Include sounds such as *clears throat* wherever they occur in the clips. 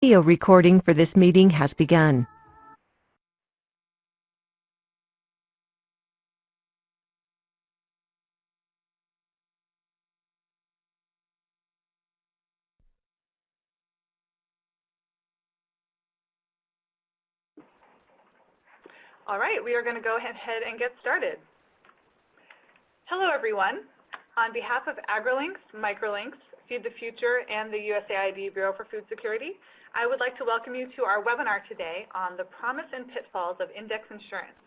Audio recording for this meeting has begun. All right, we are going to go ahead and get started. Hello, everyone. On behalf of AgriLinks, Microlinks, Feed the Future, and the USAID Bureau for Food Security, I would like to welcome you to our webinar today on the promise and pitfalls of index insurance,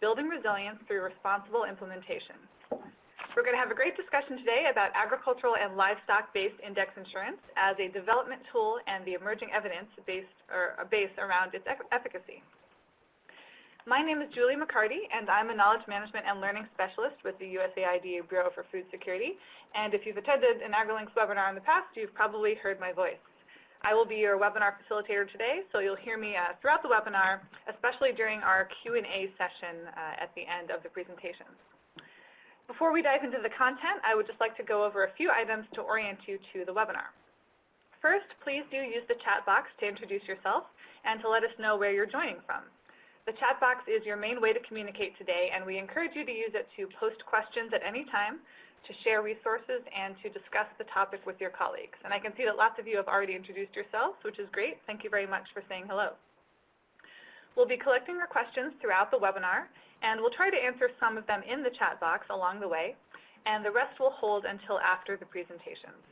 building resilience through responsible implementation. We're going to have a great discussion today about agricultural and livestock-based index insurance as a development tool and the emerging evidence based, or, uh, base around its efficacy. My name is Julie MacCartee, and I'm a Knowledge Management and Learning Specialist with the USAID Bureau for Food Security. And if you've attended an AgriLinks webinar in the past, you've probably heard my voice. I will be your webinar facilitator today, so you'll hear me uh, throughout the webinar, especially during our Q&A session uh, at the end of the presentation. Before we dive into the content, I would just like to go over a few items to orient you to the webinar. First, please do use the chat box to introduce yourself and to let us know where you're joining from. The chat box is your main way to communicate today, and we encourage you to use it to post questions at any time, to share resources and to discuss the topic with your colleagues. And I can see that lots of you have already introduced yourselves, which is great. Thank you very much for saying hello. We'll be collecting your questions throughout the webinar, and we'll try to answer some of them in the chat box along the way, and the rest will hold until after the presentations.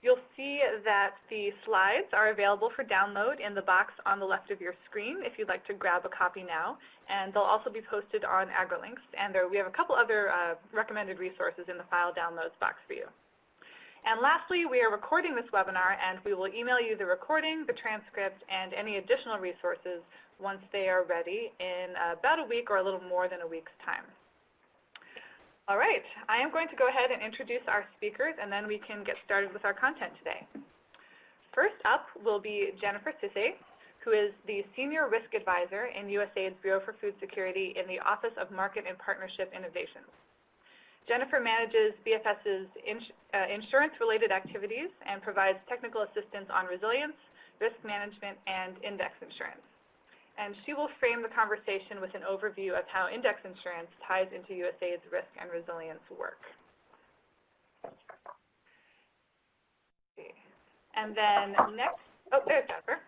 You'll see that the slides are available for download in the box on the left of your screen if you'd like to grab a copy now. And they'll also be posted on AgriLinks. And there, we have a couple other uh, recommended resources in the file downloads box for you. And lastly, we are recording this webinar, and we will email you the recording, the transcript, and any additional resources once they are ready in about a week or a little more than a week's time. All right, I am going to go ahead and introduce our speakers and then we can get started with our content today. First up will be Jennifer Sisse, who is the Senior Risk Advisor in USAID's Bureau for Food Security in the Office of Market and Partnership Innovations. Jennifer manages BFS's ins uh, insurance-related activities and provides technical assistance on resilience, risk management, and index insurance and she will frame the conversation with an overview of how index insurance ties into USAID's risk and resilience work. And then next, oh, there's Jennifer.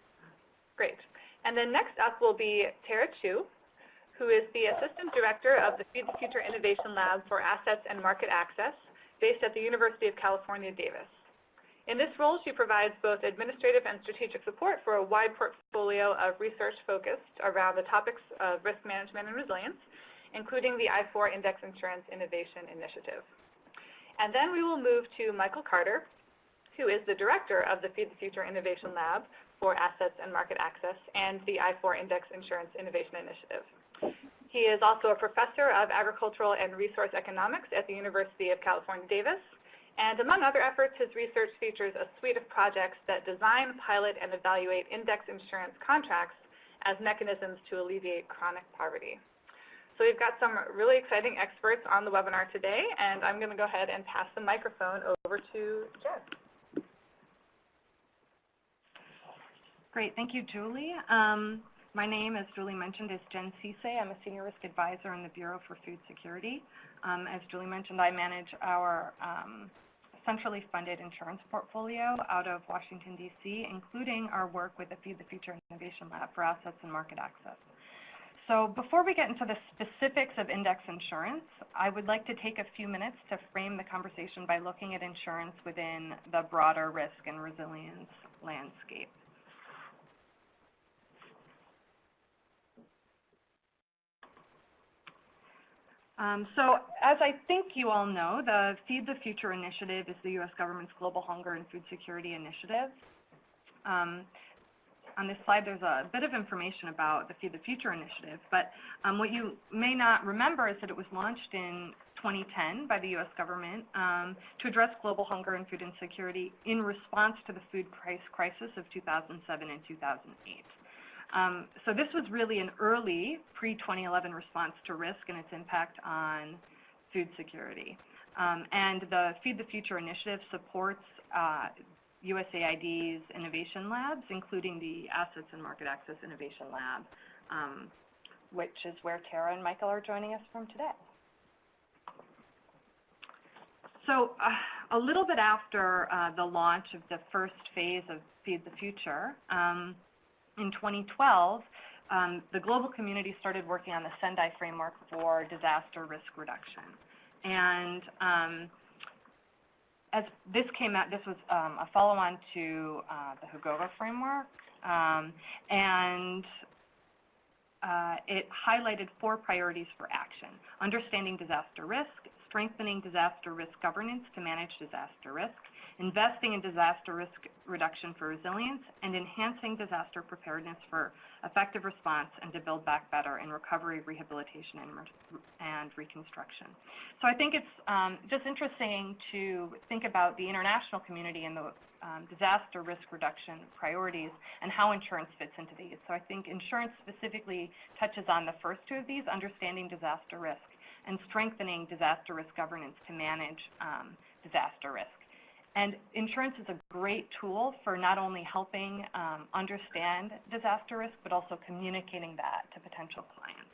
Great. And then next up will be Tara Chiu, who is the Assistant Director of the Feed the Future Innovation Lab for Assets and Market Access, based at the University of California, Davis. In this role, she provides both administrative and strategic support for a wide portfolio of research focused around the topics of risk management and resilience, including the I4 Index Insurance Innovation Initiative. And then we will move to Michael Carter, who is the director of the Feed the Future Innovation Lab for Assets and Market Access and the I4 Index Insurance Innovation Initiative. He is also a professor of agricultural and resource economics at the University of California, Davis, and among other efforts, his research features a suite of projects that design, pilot, and evaluate index insurance contracts as mechanisms to alleviate chronic poverty. So we've got some really exciting experts on the webinar today, and I'm going to go ahead and pass the microphone over to Jen. Great. Thank you, Julie. Um, my name, as Julie mentioned, is Jen Sisse. I'm a Senior Risk Advisor in the Bureau for Food Security. Um, as Julie mentioned, I manage our um, centrally funded insurance portfolio out of Washington, D.C., including our work with the Feed the Future Innovation Lab for Assets and Market Access. So before we get into the specifics of index insurance, I would like to take a few minutes to frame the conversation by looking at insurance within the broader risk and resilience landscape. Um, so as I think you all know, the Feed the Future initiative is the U.S. government's global hunger and food security initiative. Um, on this slide, there's a bit of information about the Feed the Future initiative, but um, what you may not remember is that it was launched in 2010 by the U.S. government um, to address global hunger and food insecurity in response to the food price crisis of 2007 and 2008. Um, so this was really an early pre-2011 response to risk and its impact on food security. Um, and the Feed the Future initiative supports uh, USAID's innovation labs, including the Assets and Market Access Innovation Lab, um, which is where Tara and Michael are joining us from today. So uh, a little bit after uh, the launch of the first phase of Feed the Future, um, in 2012, um, the global community started working on the Sendai framework for disaster risk reduction. And um, as this came out, this was um, a follow-on to uh, the Hyogo framework, um, and uh, it highlighted four priorities for action. Understanding disaster risk, strengthening disaster risk governance to manage disaster risk, investing in disaster risk reduction for resilience, and enhancing disaster preparedness for effective response and to build back better in recovery, rehabilitation, and, and reconstruction. So I think it's um, just interesting to think about the international community and the um, disaster risk reduction priorities and how insurance fits into these. So I think insurance specifically touches on the first two of these, understanding disaster risk and strengthening disaster risk governance to manage um, disaster risk. And insurance is a great tool for not only helping um, understand disaster risk, but also communicating that to potential clients.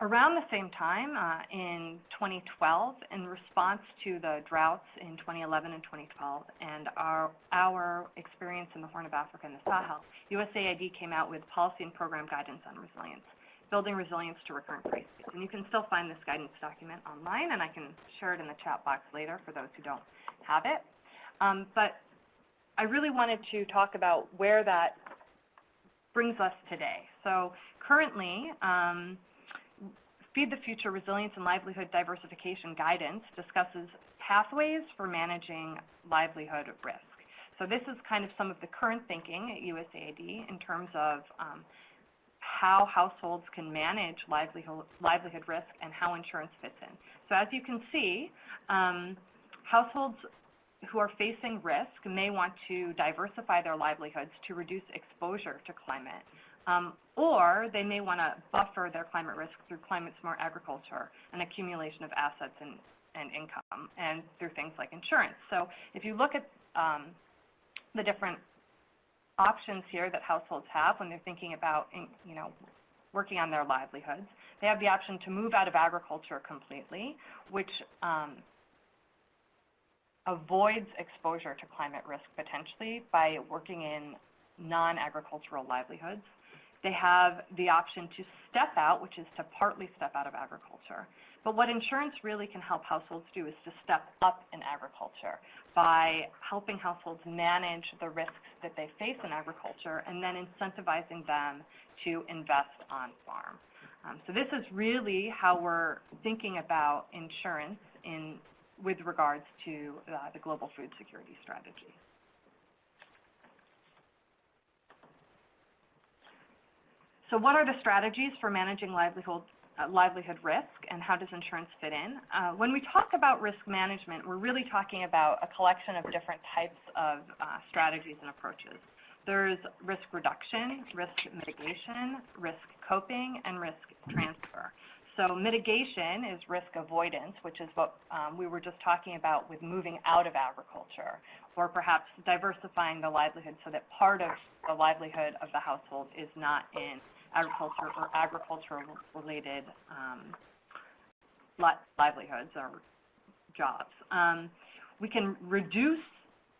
Around the same time, uh, in 2012, in response to the droughts in 2011 and 2012 and our, our experience in the Horn of Africa and the Sahel, USAID came out with policy and program guidance on resilience, building resilience to recurrent crises. And you can still find this guidance document online, and I can share it in the chat box later for those who don't have it. Um, but I really wanted to talk about where that brings us today. So currently, um, Feed the Future Resilience and Livelihood Diversification Guidance discusses pathways for managing livelihood risk. So this is kind of some of the current thinking at USAID in terms of um, how households can manage livelihood, livelihood risk and how insurance fits in. So as you can see, um, households who are facing risk may want to diversify their livelihoods to reduce exposure to climate. Um, or they may want to buffer their climate risk through climate-smart agriculture and accumulation of assets and, and income, and through things like insurance. So if you look at um, the different options here that households have when they're thinking about, you know, working on their livelihoods, they have the option to move out of agriculture completely, which um, avoids exposure to climate risk potentially by working in non-agricultural livelihoods. They have the option to step out, which is to partly step out of agriculture. But what insurance really can help households do is to step up in agriculture by helping households manage the risks that they face in agriculture and then incentivizing them to invest on farm. Um, so this is really how we're thinking about insurance in, with regards to uh, the global food security strategy. So what are the strategies for managing livelihood, uh, livelihood risk and how does insurance fit in? Uh, when we talk about risk management, we're really talking about a collection of different types of uh, strategies and approaches. There's risk reduction, risk mitigation, risk coping, and risk transfer. So mitigation is risk avoidance, which is what um, we were just talking about with moving out of agriculture, or perhaps diversifying the livelihood so that part of the livelihood of the household is not in agriculture or agricultural-related um, li livelihoods or jobs. Um, we can reduce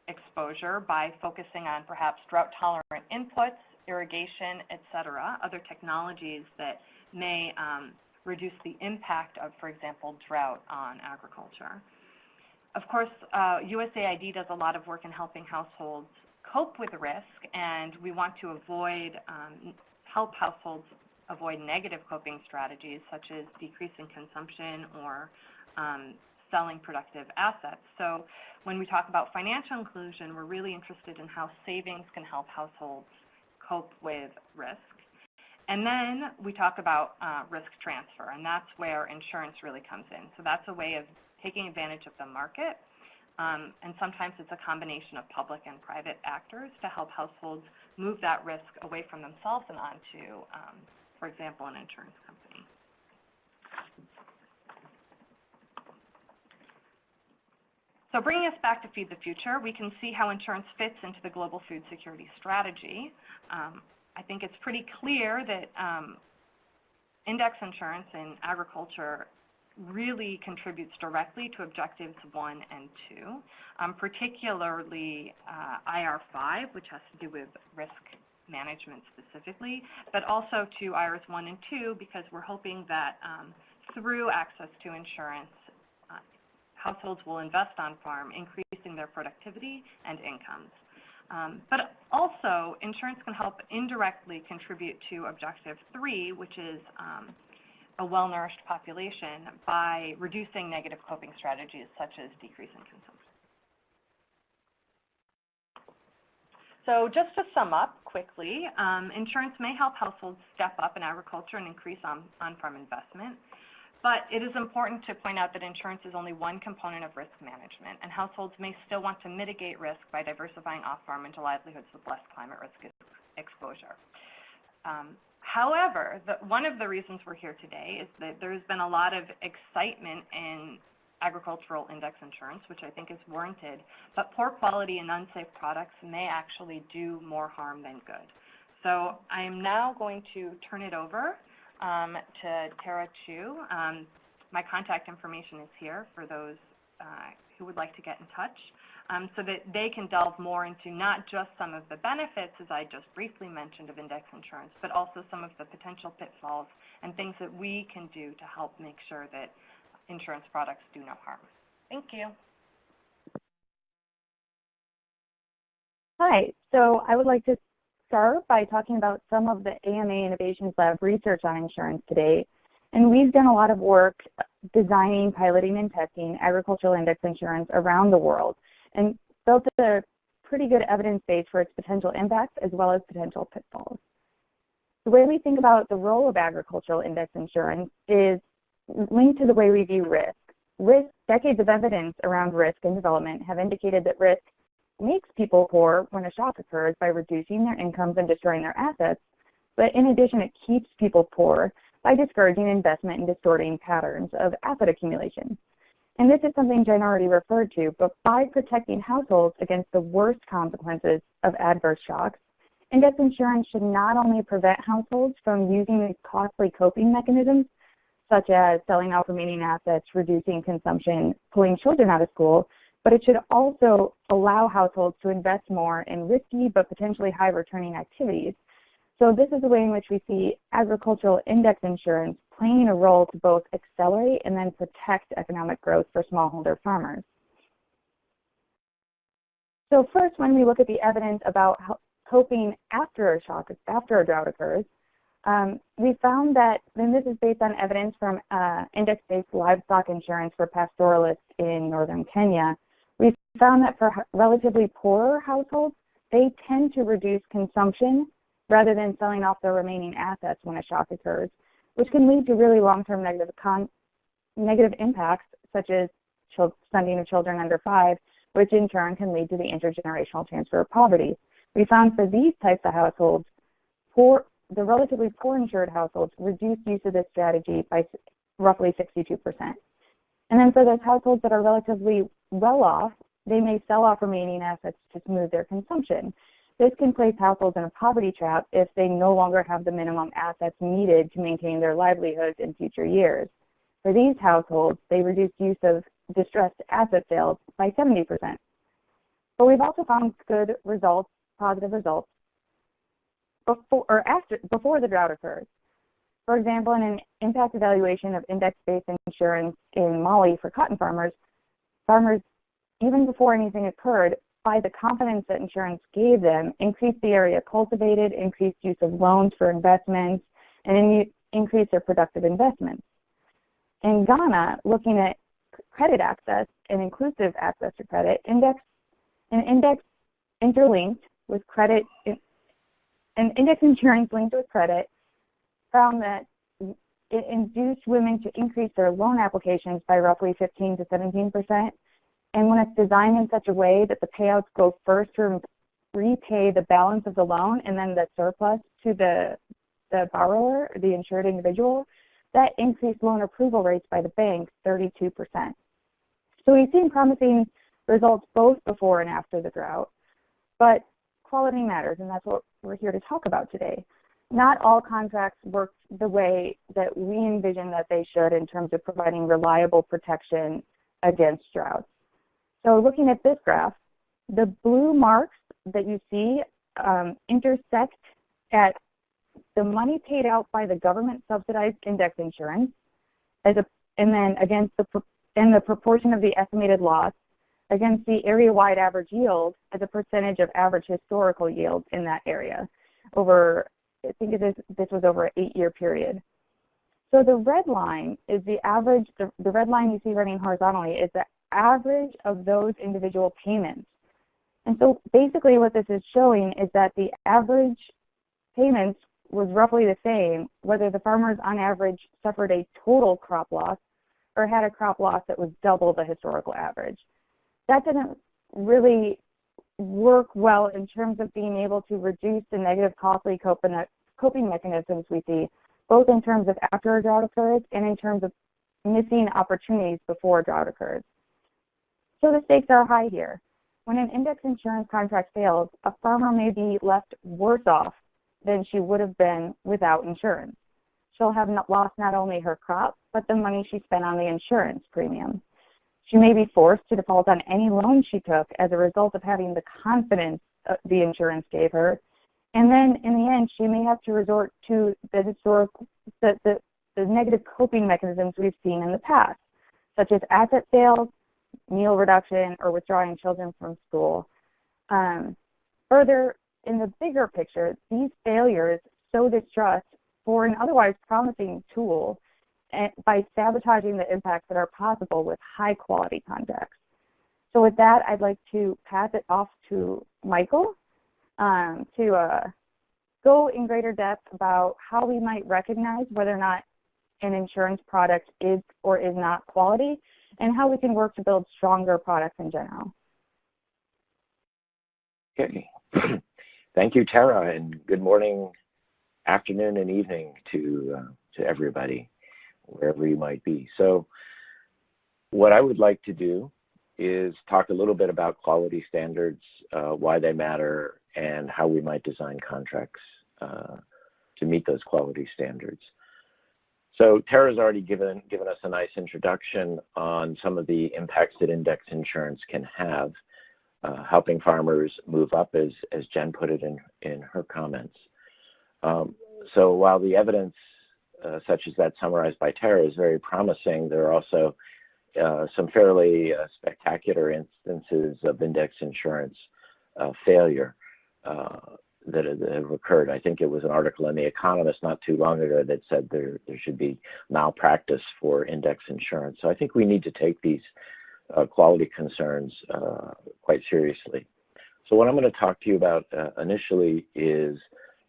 exposure by focusing on perhaps drought-tolerant inputs, irrigation, et cetera, other technologies that may um, reduce the impact of, for example, drought on agriculture. Of course, uh, USAID does a lot of work in helping households cope with risk, and we want to avoid um, help households avoid negative coping strategies such as decreasing consumption or um, selling productive assets. So when we talk about financial inclusion, we're really interested in how savings can help households cope with risk. And then we talk about uh, risk transfer, and that's where insurance really comes in. So that's a way of taking advantage of the market um, and sometimes it's a combination of public and private actors to help households move that risk away from themselves and onto, um, for example, an insurance company. So bringing us back to Feed the Future, we can see how insurance fits into the global food security strategy. Um, I think it's pretty clear that um, index insurance in agriculture really contributes directly to objectives one and two, um, particularly uh, IR5, which has to do with risk management specifically, but also to IRS 1 and 2 because we're hoping that um, through access to insurance, uh, households will invest on farm, increasing their productivity and incomes. Um, but also, insurance can help indirectly contribute to Objective 3, which is um, a well-nourished population by reducing negative coping strategies such as decreasing consumption. So just to sum up quickly, um, insurance may help households step up in agriculture and increase on, on-farm investment. But it is important to point out that insurance is only one component of risk management, and households may still want to mitigate risk by diversifying off-farm into livelihoods with less climate risk exposure. Um, however, the, one of the reasons we're here today is that there's been a lot of excitement in agricultural index insurance, which I think is warranted, but poor quality and unsafe products may actually do more harm than good. So I am now going to turn it over um, to Tara Chiu. Um, my contact information is here for those uh, who would like to get in touch um, so that they can delve more into not just some of the benefits, as I just briefly mentioned, of index insurance, but also some of the potential pitfalls and things that we can do to help make sure that insurance products do no harm. Thank you. Hi, so I would like to start by talking about some of the AMA Innovations Lab research on insurance today. And we've done a lot of work designing, piloting, and testing agricultural index insurance around the world and built a pretty good evidence base for its potential impacts as well as potential pitfalls. The way we think about the role of agricultural index insurance is linked to the way we view risk. Risk, decades of evidence around risk and development have indicated that risk makes people poor when a shock occurs by reducing their incomes and destroying their assets, but in addition it keeps people poor by discouraging investment and distorting patterns of asset accumulation. And this is something Jen already referred to, but by protecting households against the worst consequences of adverse shocks, index insurance should not only prevent households from using these costly coping mechanisms, such as selling off remaining assets, reducing consumption, pulling children out of school, but it should also allow households to invest more in risky but potentially high returning activities. So this is the way in which we see agricultural index insurance playing a role to both accelerate and then protect economic growth for smallholder farmers. So first, when we look at the evidence about coping after a shock, after a drought occurs, um, we found that, and this is based on evidence from uh, index-based livestock insurance for pastoralists in northern Kenya, we found that for relatively poorer households, they tend to reduce consumption rather than selling off their remaining assets when a shock occurs, which can lead to really long-term negative, negative impacts such as stunting of children under five, which in turn can lead to the intergenerational transfer of poverty. We found for these types of households, poor, the relatively poor insured households reduced use of this strategy by roughly 62%. And then for those households that are relatively well off, they may sell off remaining assets to smooth their consumption. This can place households in a poverty trap if they no longer have the minimum assets needed to maintain their livelihoods in future years. For these households, they reduce use of distressed asset sales by 70%. But we've also found good results, positive results, before, or after, before the drought occurs. For example, in an impact evaluation of index-based insurance in Mali for cotton farmers, farmers, even before anything occurred, by the confidence that insurance gave them, increased the area cultivated, increased use of loans for investments, and increased their productive investments. In Ghana, looking at credit access and inclusive access to credit, index, an index interlinked with credit, an index insurance linked with credit found that it induced women to increase their loan applications by roughly 15 to 17 percent. And when it's designed in such a way that the payouts go first to repay the balance of the loan and then the surplus to the, the borrower, the insured individual, that increased loan approval rates by the banks 32 percent. So we've seen promising results both before and after the drought. But quality matters, and that's what we're here to talk about today. Not all contracts work the way that we envision that they should in terms of providing reliable protection against droughts. So looking at this graph, the blue marks that you see um, intersect at the money paid out by the government subsidized index insurance as a, and then against the and the proportion of the estimated loss against the area-wide average yield as a percentage of average historical yield in that area over, I think this, this was over an eight-year period. So the red line is the average, the, the red line you see running horizontally is the average of those individual payments. And so basically what this is showing is that the average payments was roughly the same whether the farmers on average suffered a total crop loss or had a crop loss that was double the historical average. That didn't really work well in terms of being able to reduce the negative costly coping mechanisms we see, both in terms of after a drought occurs and in terms of missing opportunities before a drought occurs. So the stakes are high here. When an index insurance contract fails, a farmer may be left worse off than she would have been without insurance. She'll have not lost not only her crop, but the money she spent on the insurance premium. She may be forced to default on any loan she took as a result of having the confidence uh, the insurance gave her. And then in the end, she may have to resort to the historical, the, the, the negative coping mechanisms we've seen in the past, such as asset sales, meal reduction, or withdrawing children from school. Um, further, in the bigger picture, these failures sow distrust for an otherwise promising tool eh, by sabotaging the impacts that are possible with high quality contracts. So with that, I'd like to pass it off to Michael um, to uh, go in greater depth about how we might recognize whether or not an insurance product is or is not quality and how we can work to build stronger products in general. Okay. *clears throat* Thank you, Tara, and good morning, afternoon, and evening to, uh, to everybody, wherever you might be. So what I would like to do is talk a little bit about quality standards, uh, why they matter, and how we might design contracts uh, to meet those quality standards. So Tara's already given, given us a nice introduction on some of the impacts that index insurance can have, uh, helping farmers move up, as, as Jen put it in, in her comments. Um, so while the evidence, uh, such as that summarized by Tara, is very promising, there are also uh, some fairly uh, spectacular instances of index insurance uh, failure. That have occurred. I think it was an article in The Economist not too long ago that said there, there should be malpractice for index insurance. So I think we need to take these uh, quality concerns uh, quite seriously. So what I'm going to talk to you about uh, initially is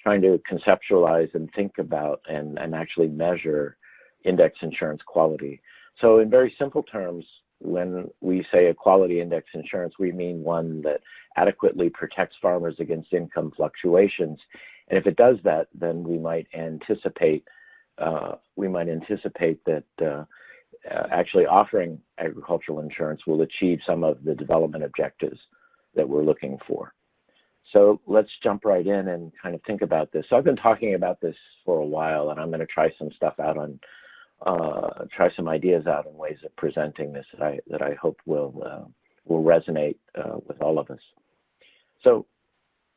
trying to conceptualize and think about and, and actually measure index insurance quality. So in very simple terms, when we say a quality index insurance, we mean one that adequately protects farmers against income fluctuations. And if it does that, then we might anticipate uh, we might anticipate that uh, uh, actually offering agricultural insurance will achieve some of the development objectives that we're looking for. So let's jump right in and kind of think about this. So I've been talking about this for a while, and I'm going to try some stuff out on uh, try some ideas out and ways of presenting this that I, that I hope will, uh, will resonate uh, with all of us. So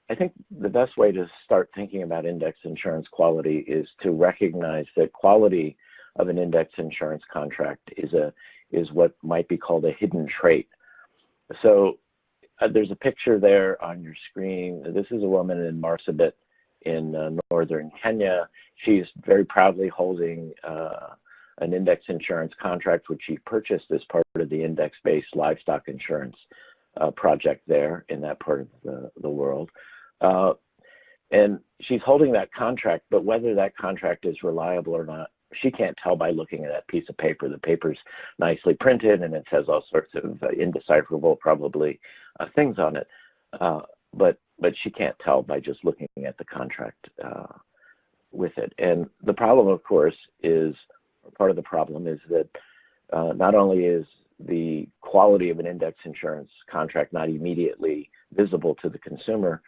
I think the best way to start thinking about index insurance quality is to recognize that quality of an index insurance contract is, a, is what might be called a hidden trait. So uh, there's a picture there on your screen. This is a woman in Marsabit in uh, northern Kenya. She's very proudly holding uh, an index insurance contract which she purchased as part of the index-based livestock insurance uh, project there in that part of the, the world. Uh, and she's holding that contract, but whether that contract is reliable or not, she can't tell by looking at that piece of paper. The paper's nicely printed and it says all sorts of uh, indecipherable, probably, uh, things on it. Uh, but but she can't tell by just looking at the contract uh, with it. And the problem, of course, is part of the problem is that uh, not only is the quality of an index insurance contract not immediately visible to the consumer,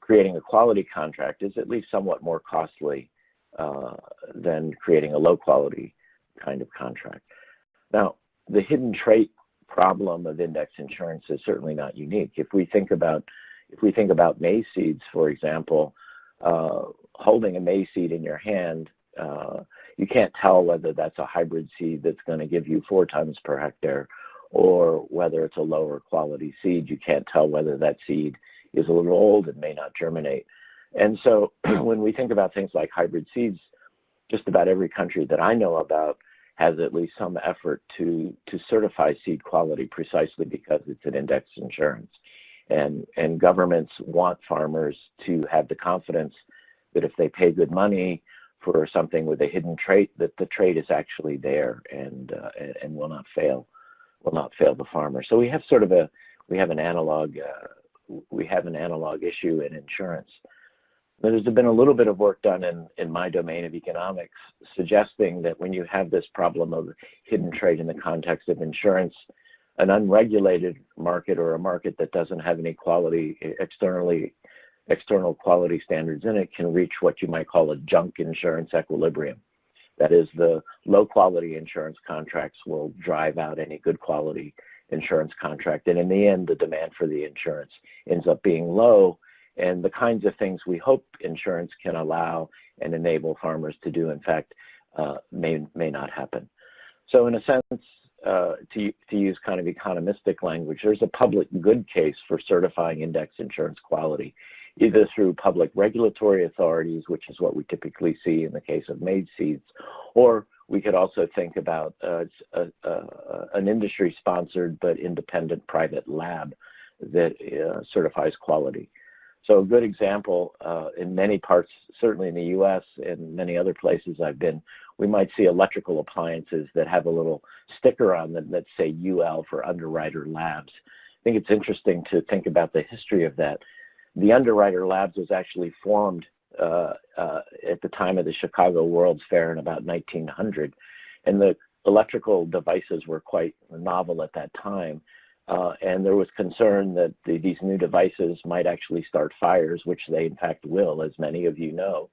creating a quality contract is at least somewhat more costly uh, than creating a low quality kind of contract. Now, the hidden trait problem of index insurance is certainly not unique. If we think about if we think about maize seeds, for example, uh, holding a maize seed in your hand, uh, you can't tell whether that's a hybrid seed that's going to give you four tons per hectare or whether it's a lower quality seed. You can't tell whether that seed is a little old and may not germinate. And so *clears throat* when we think about things like hybrid seeds, just about every country that I know about has at least some effort to, to certify seed quality precisely because it's an index insurance. And, and governments want farmers to have the confidence that if they pay good money for something with a hidden trait, that the trait is actually there and, uh, and will not fail, will not fail the farmer. So we have sort of a, we have an analog, uh, we have an analog issue in insurance. There's been a little bit of work done in, in my domain of economics suggesting that when you have this problem of hidden trait in the context of insurance, an unregulated market or a market that doesn't have any quality externally external quality standards in it can reach what you might call a junk insurance equilibrium. That is, the low quality insurance contracts will drive out any good quality insurance contract. And in the end, the demand for the insurance ends up being low and the kinds of things we hope insurance can allow and enable farmers to do, in fact, uh, may, may not happen. So in a sense, uh, to, to use kind of economistic language, there's a public good case for certifying index insurance quality, either through public regulatory authorities, which is what we typically see in the case of maize seeds, or we could also think about uh, a, a, an industry-sponsored but independent private lab that uh, certifies quality. So a good example uh, in many parts, certainly in the U.S. and many other places I've been, we might see electrical appliances that have a little sticker on them that say UL for Underwriter Labs. I think it's interesting to think about the history of that. The Underwriter Labs was actually formed uh, uh, at the time of the Chicago World's Fair in about 1900, and the electrical devices were quite novel at that time. Uh, and there was concern that the, these new devices might actually start fires, which they in fact will, as many of you know,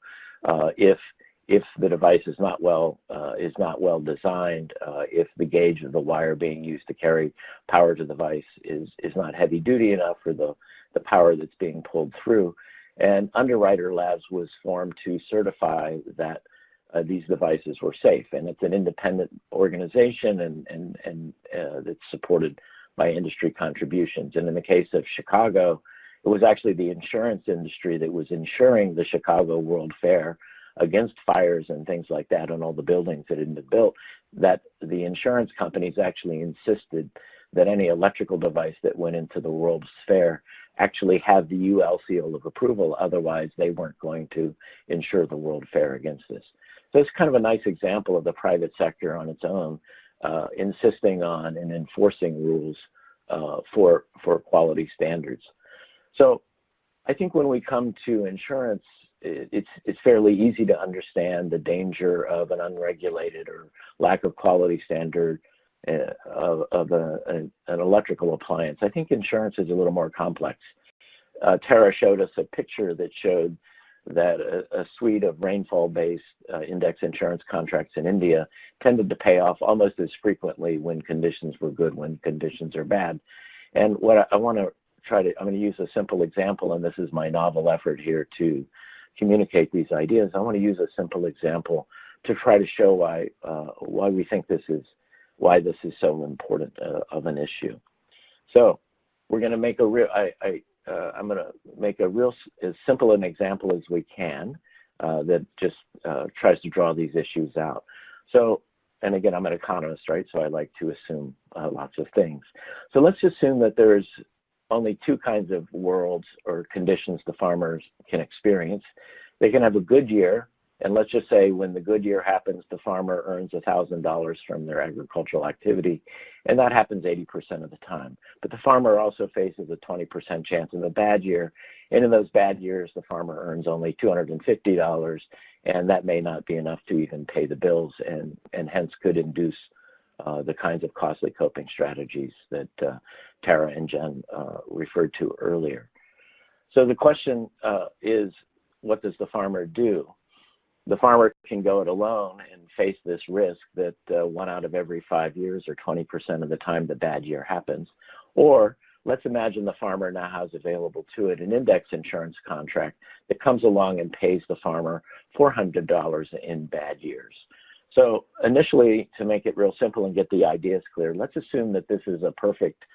uh, if if the device is not well uh, is not well designed, uh, if the gauge of the wire being used to carry power to the device is is not heavy duty enough for the the power that's being pulled through, and Underwriter Labs was formed to certify that uh, these devices were safe, and it's an independent organization and and and uh, that's supported by industry contributions. And in the case of Chicago, it was actually the insurance industry that was insuring the Chicago World Fair against fires and things like that on all the buildings that had been built, that the insurance companies actually insisted that any electrical device that went into the World's Fair actually have the UL seal of approval. Otherwise, they weren't going to insure the World Fair against this. So it's kind of a nice example of the private sector on its own uh, insisting on and enforcing rules uh, for, for quality standards. So I think when we come to insurance, it's, it's fairly easy to understand the danger of an unregulated or lack of quality standard uh, of, of a, an, electrical appliance. I think insurance is a little more complex. Uh, Tara showed us a picture that showed that a, a suite of rainfall-based uh, index insurance contracts in India tended to pay off almost as frequently when conditions were good, when conditions are bad. And what I, I want to try to, I'm going to use a simple example, and this is my novel effort here to communicate these ideas. I want to use a simple example to try to show why, uh, why we think this is, why this is so important uh, of an issue. So we're going to make a real, I, I uh, I'm going to make a real as simple an example as we can uh, that just uh, tries to draw these issues out. So, and again, I'm an economist, right? So I like to assume uh, lots of things. So let's assume that there's only two kinds of worlds or conditions the farmers can experience. They can have a good year and let's just say when the good year happens, the farmer earns $1,000 from their agricultural activity, and that happens 80% of the time. But the farmer also faces a 20% chance of a bad year, and in those bad years, the farmer earns only $250, and that may not be enough to even pay the bills, and, and hence could induce the kinds of costly coping strategies that uh, Tara and Jen uh, referred to earlier. So the question uh, is, what does the farmer do? The farmer can go it alone and face this risk that uh, one out of every five years or 20% of the time the bad year happens. Or let's imagine the farmer now has available to it an index insurance contract that comes along and pays the farmer $400 in bad years. So initially, to make it real simple and get the ideas clear, let's assume that this is a perfect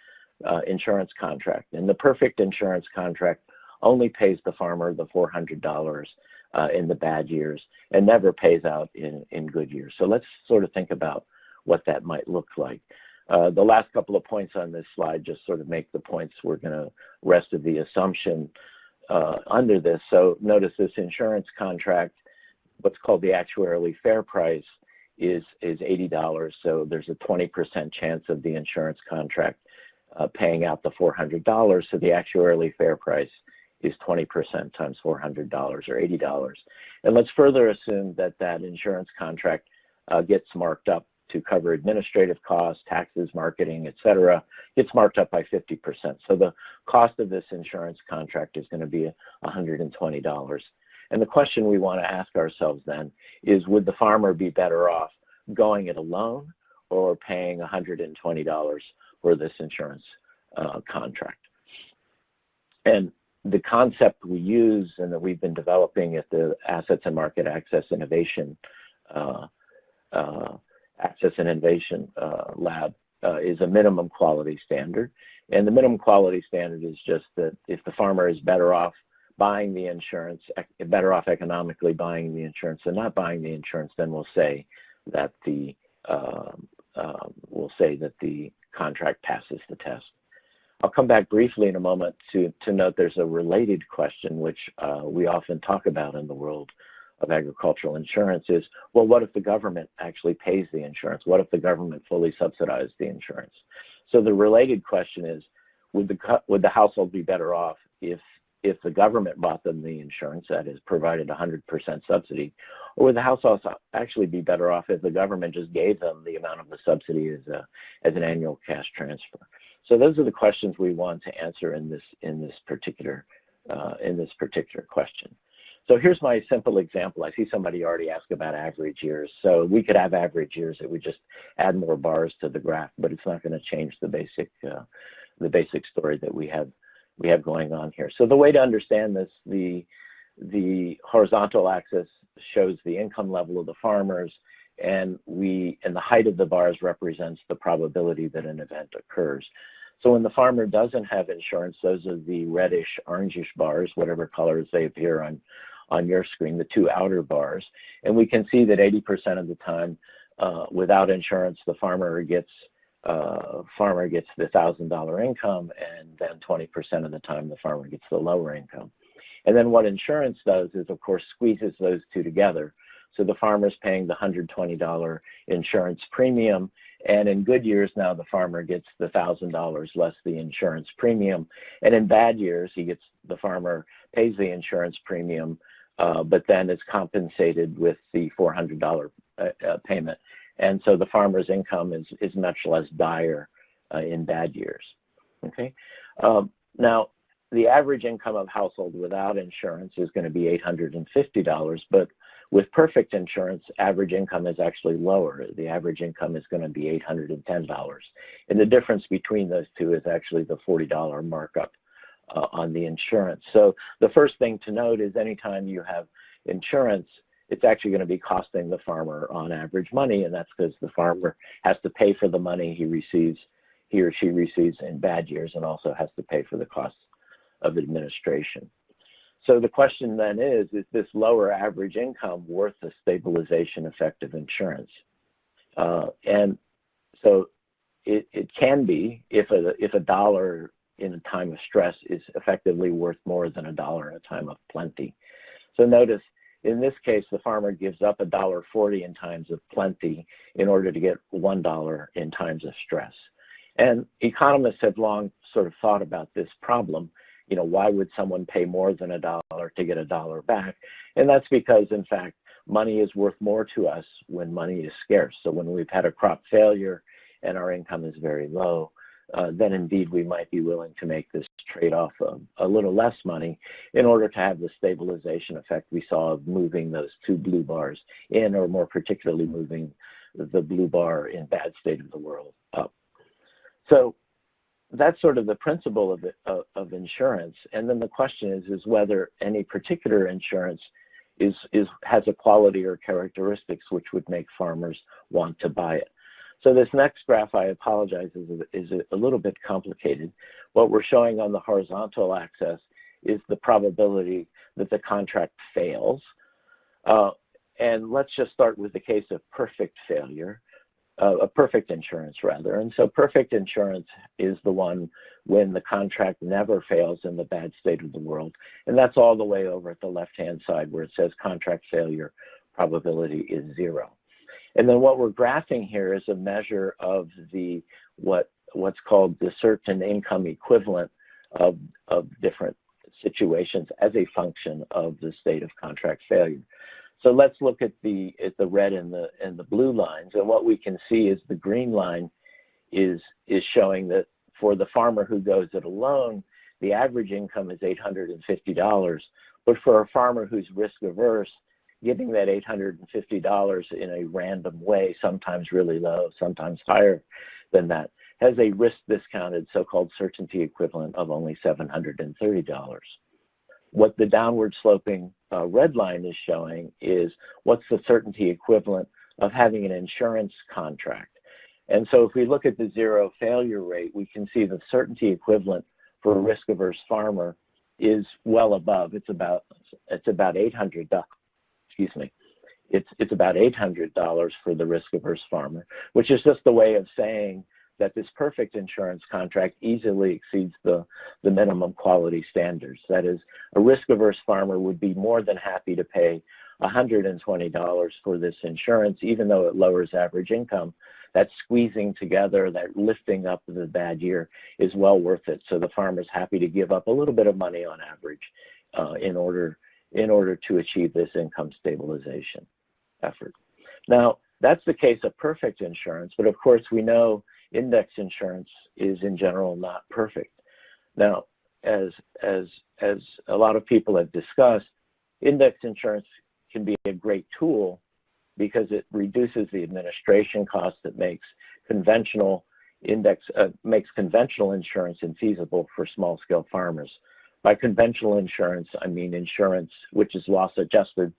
uh, insurance contract. And the perfect insurance contract only pays the farmer the $400 uh, in the bad years and never pays out in, in good years. So let's sort of think about what that might look like. Uh, the last couple of points on this slide just sort of make the points we're going to rest of the assumption uh, under this. So notice this insurance contract, what's called the actuarially fair price, is, is $80. So there's a 20% chance of the insurance contract uh, paying out the $400. So the actuarially fair price is 20% times $400 or $80. And let's further assume that that insurance contract uh, gets marked up to cover administrative costs, taxes, marketing, et cetera, gets marked up by 50%. So the cost of this insurance contract is going to be $120. And the question we want to ask ourselves then is would the farmer be better off going it alone or paying $120 for this insurance uh, contract? And the concept we use and that we've been developing at the Assets and Market Access Innovation uh, uh, Access and Innovation uh, Lab uh, is a minimum quality standard. And the minimum quality standard is just that if the farmer is better off buying the insurance, better off economically buying the insurance than not buying the insurance, then we'll say that the uh, uh, we'll say that the contract passes the test. I'll come back briefly in a moment to, to note there's a related question which uh, we often talk about in the world of agricultural insurance is, well, what if the government actually pays the insurance? What if the government fully subsidized the insurance? So the related question is, would the, would the household be better off if if the government bought them the insurance, that is, provided 100% subsidy, or would the household actually be better off if the government just gave them the amount of the subsidy as, a, as an annual cash transfer? So those are the questions we want to answer in this, in this, particular, uh, in this particular question. So here's my simple example. I see somebody already asked about average years. So we could have average years that we just add more bars to the graph, but it's not going to change the basic, uh, the basic story that we have we have going on here. So the way to understand this, the, the horizontal axis shows the income level of the farmers, and we and the height of the bars represents the probability that an event occurs. So when the farmer doesn't have insurance, those are the reddish, orangish bars, whatever colors they appear on, on your screen, the two outer bars. And we can see that 80% of the time, uh, without insurance, the farmer gets uh, farmer gets the $1,000 income and then 20% of the time the farmer gets the lower income. And then what insurance does is, of course, squeezes those two together. So the farmer's paying the $120 insurance premium, and in good years now the farmer gets the $1,000 less the insurance premium. And in bad years, he gets the farmer pays the insurance premium, uh, but then is compensated with the $400 uh, uh, payment. And so the farmer's income is, is much less dire uh, in bad years. Okay. Um, now, the average income of household without insurance is going to be $850, but with perfect insurance, average income is actually lower. The average income is going to be $810. And the difference between those two is actually the $40 markup uh, on the insurance. So the first thing to note is anytime you have insurance, it's actually going to be costing the farmer on average money, and that's because the farmer has to pay for the money he receives, he or she receives in bad years, and also has to pay for the costs of administration. So the question then is, is this lower average income worth the stabilization effect of insurance? Uh, and so it, it can be if a, if a dollar in a time of stress is effectively worth more than a dollar in a time of plenty. So notice in this case, the farmer gives up $1.40 in times of plenty in order to get $1 in times of stress. And economists have long sort of thought about this problem. You know, why would someone pay more than a dollar to get a dollar back? And that's because, in fact, money is worth more to us when money is scarce. So when we've had a crop failure and our income is very low, uh, then indeed we might be willing to make this trade-off of a little less money in order to have the stabilization effect we saw of moving those two blue bars in, or more particularly moving the blue bar in bad state of the world up. So that's sort of the principle of, it, of, of insurance. And then the question is, is whether any particular insurance is, is, has a quality or characteristics which would make farmers want to buy it. So this next graph, I apologize, is, a little bit complicated. What we're showing on the horizontal axis is the probability that the contract fails. Uh, and let's just start with the case of perfect failure, uh, a perfect insurance rather. And so perfect insurance is the one when the contract never fails in the bad state of the world. And that's all the way over at the left-hand side where it says contract failure probability is zero. And then what we're graphing here is a measure of the what what's called the certain income equivalent of, of different situations as a function of the state of contract failure. So let's look at the at the red and the and the blue lines, and what we can see is the green line is is showing that for the farmer who goes it alone, the average income is $850, but for a farmer who's risk averse, giving that $850 in a random way, sometimes really low, sometimes higher than that, has a risk discounted so-called certainty equivalent of only $730. What the downward sloping uh, red line is showing is what's the certainty equivalent of having an insurance contract. And so if we look at the zero failure rate, we can see the certainty equivalent for a risk-averse farmer is well above. It's about it's about 800 excuse me, it's, it's about $800 for the risk-averse farmer, which is just a way of saying that this perfect insurance contract easily exceeds the, the minimum quality standards. That is, a risk-averse farmer would be more than happy to pay $120 for this insurance, even though it lowers average income. That squeezing together, that lifting up the bad year is well worth it. So the farmer's happy to give up a little bit of money on average uh, in order in order to achieve this income stabilization effort. Now, that's the case of perfect insurance, but of course we know index insurance is in general not perfect. Now, as, as, as a lot of people have discussed, index insurance can be a great tool because it reduces the administration cost that makes conventional index uh, makes conventional insurance infeasible for small-scale farmers. By conventional insurance, I mean insurance which is loss adjusted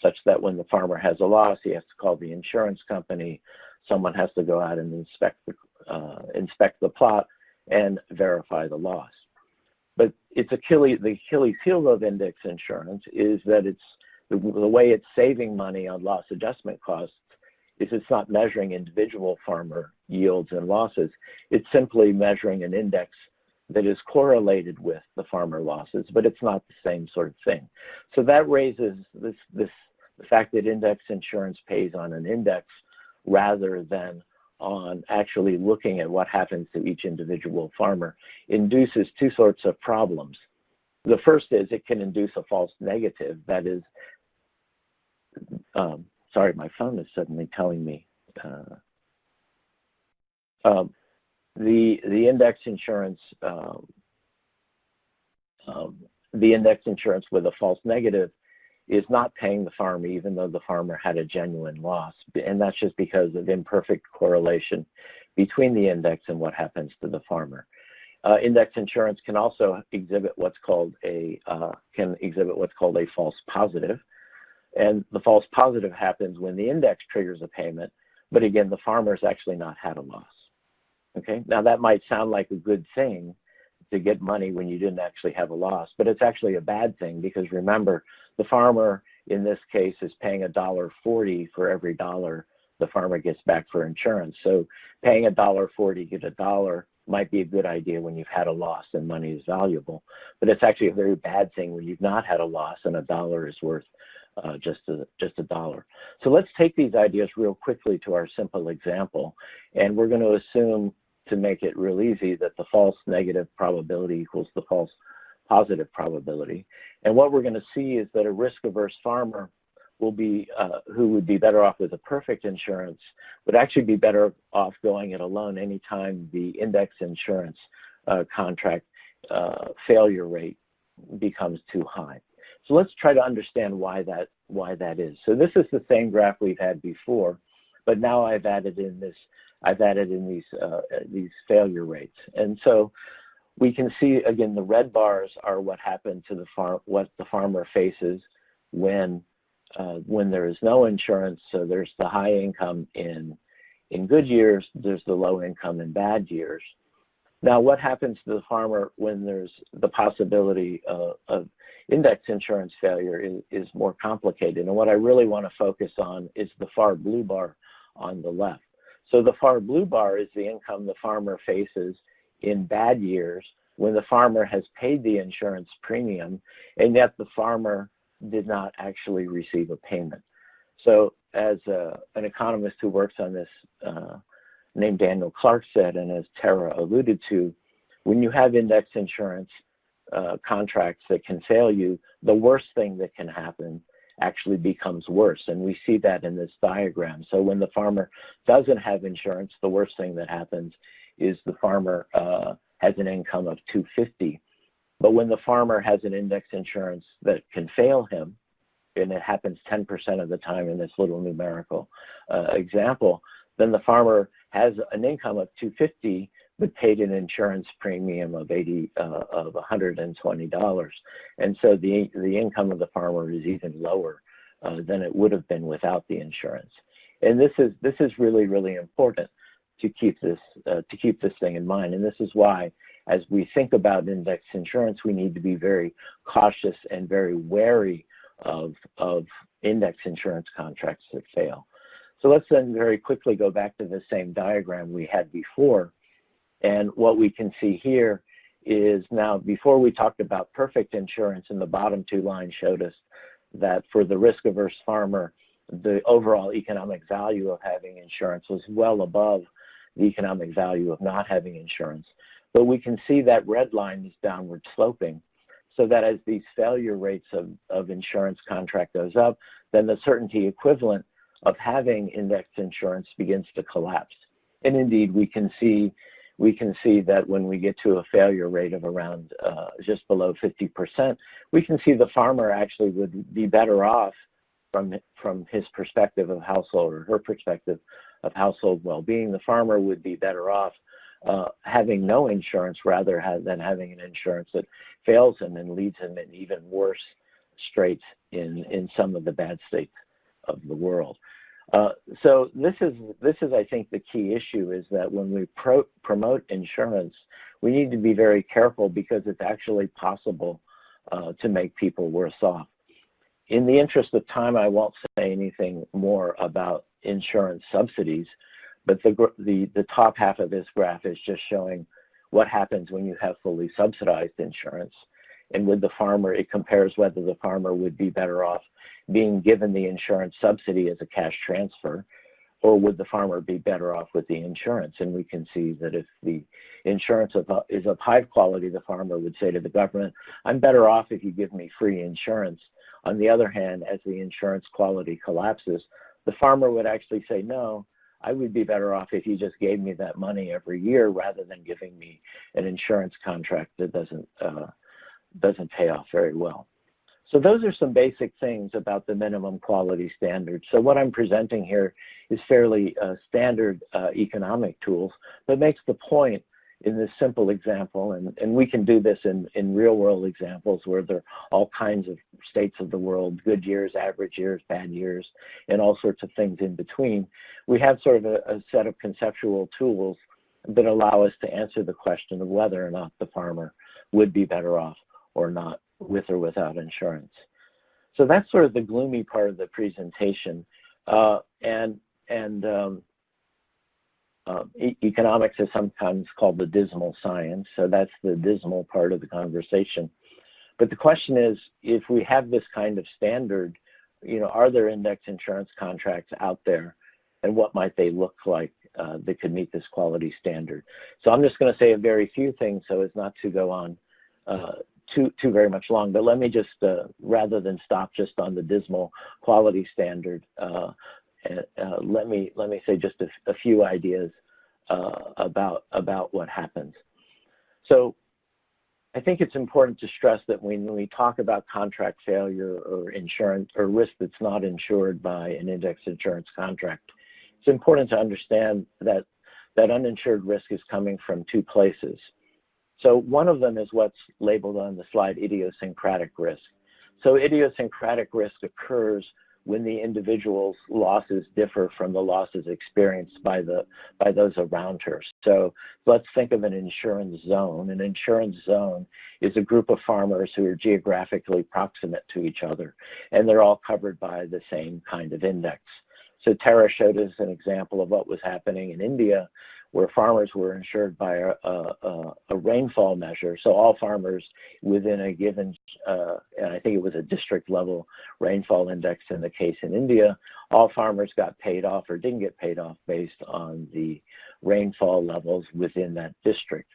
such that when the farmer has a loss, he has to call the insurance company. Someone has to go out and inspect the, uh, inspect the plot and verify the loss. But it's Achilles, the Achilles heel of index insurance is that it's the, the way it's saving money on loss adjustment costs is it's not measuring individual farmer yields and losses. It's simply measuring an index that is correlated with the farmer losses, but it's not the same sort of thing. So that raises this, this the fact that index insurance pays on an index rather than on actually looking at what happens to each individual farmer induces two sorts of problems. The first is it can induce a false negative. That is, um, sorry, my phone is suddenly telling me. Uh, um, the the index insurance um, um, the index insurance with a false negative is not paying the farmer even though the farmer had a genuine loss and that's just because of imperfect correlation between the index and what happens to the farmer. Uh, index insurance can also exhibit what's called a uh, can exhibit what's called a false positive and the false positive happens when the index triggers a payment but again the farmer's actually not had a loss. Okay, now that might sound like a good thing to get money when you didn't actually have a loss, but it's actually a bad thing because remember, the farmer in this case is paying a dollar forty for every dollar the farmer gets back for insurance. So paying a dollar forty to get a dollar might be a good idea when you've had a loss and money is valuable, but it's actually a very bad thing when you've not had a loss and a dollar is worth uh, just a just a dollar. So let's take these ideas real quickly to our simple example, and we're going to assume to make it real easy that the false negative probability equals the false positive probability. And what we're going to see is that a risk-averse farmer will be uh, who would be better off with a perfect insurance would actually be better off going it alone anytime the index insurance uh, contract uh, failure rate becomes too high. So let's try to understand why that why that is. So this is the same graph we've had before, but now I've added in this I've added in these uh, these failure rates. And so we can see again the red bars are what happened to the farm what the farmer faces when uh, when there is no insurance. So there's the high income in in good years, there's the low income in bad years. Now, what happens to the farmer when there's the possibility of, of index insurance failure is, is, more complicated. And what I really want to focus on is the far blue bar on the left. So the far blue bar is the income the farmer faces in bad years when the farmer has paid the insurance premium and yet the farmer did not actually receive a payment. So as uh, an economist who works on this uh, named Daniel Clarke said, and as Tara alluded to, when you have index insurance uh, contracts that can fail you, the worst thing that can happen actually becomes worse. And we see that in this diagram. So when the farmer doesn't have insurance, the worst thing that happens is the farmer uh, has an income of 250. But when the farmer has an index insurance that can fail him, and it happens 10% of the time in this little numerical uh, example, then the farmer has an income of 250 but paid an insurance premium of 80 uh, of 120 dollars. And so the the income of the farmer is even lower uh, than it would have been without the insurance. And this is this is really really important to keep this uh, to keep this thing in mind. And this is why as we think about index insurance we need to be very cautious and very wary of of index insurance contracts that fail so let's then very quickly go back to the same diagram we had before. And what we can see here is now before we talked about perfect insurance and the bottom two lines showed us that for the risk-averse farmer, the overall economic value of having insurance was well above the economic value of not having insurance. But we can see that red line is downward sloping so that as these failure rates of, of insurance contract goes up, then the certainty equivalent of having indexed insurance begins to collapse. And indeed, we can see we can see that when we get to a failure rate of around uh, just below 50%, we can see the farmer actually would be better off from, from his perspective of household or her perspective of household well-being. The farmer would be better off uh, having no insurance rather than having an insurance that fails him and leads him in even worse straits in, in some of the bad states of the world. Uh, so this is this is I think the key issue is that when we pro promote insurance, we need to be very careful because it's actually possible uh, to make people worse off. In the interest of time, I won't say anything more about insurance subsidies, but the the the top half of this graph is just showing what happens when you have fully subsidized insurance and with the farmer, it compares whether the farmer would be better off being given the insurance subsidy as a cash transfer or would the farmer be better off with the insurance? And we can see that if the insurance is of high quality, the farmer would say to the government, I'm better off if you give me free insurance. On the other hand, as the insurance quality collapses, the farmer would actually say, no, I would be better off if you just gave me that money every year rather than giving me an insurance contract that doesn't uh, doesn't pay off very well. So those are some basic things about the minimum quality standards. So what I'm presenting here is fairly uh, standard uh, economic tools, but makes the point in this simple example, and, and we can do this in, in real world examples where there are all kinds of states of the world, good years, average years, bad years, and all sorts of things in between. We have sort of a, a set of conceptual tools that allow us to answer the question of whether or not the farmer would be better off or not with or without insurance. So that's sort of the gloomy part of the presentation. Uh, and and um, uh, e economics is sometimes called the dismal science, so that's the dismal part of the conversation. But the question is, if we have this kind of standard, you know, are there index insurance contracts out there, and what might they look like uh, that could meet this quality standard? So I'm just going to say a very few things so as not to go on uh, too too very much long, but let me just uh, rather than stop just on the dismal quality standard, uh, uh, let me let me say just a, a few ideas uh, about about what happens. So I think it's important to stress that when we talk about contract failure or insurance or risk that's not insured by an index insurance contract, it's important to understand that that uninsured risk is coming from two places. So one of them is what's labeled on the slide idiosyncratic risk. So idiosyncratic risk occurs when the individual's losses differ from the losses experienced by the by those around her. So let's think of an insurance zone. An insurance zone is a group of farmers who are geographically proximate to each other, and they're all covered by the same kind of index. So Tara showed us an example of what was happening in India where farmers were insured by a, a, a rainfall measure. So all farmers within a given, uh, and I think it was a district level rainfall index in the case in India, all farmers got paid off or didn't get paid off based on the rainfall levels within that district.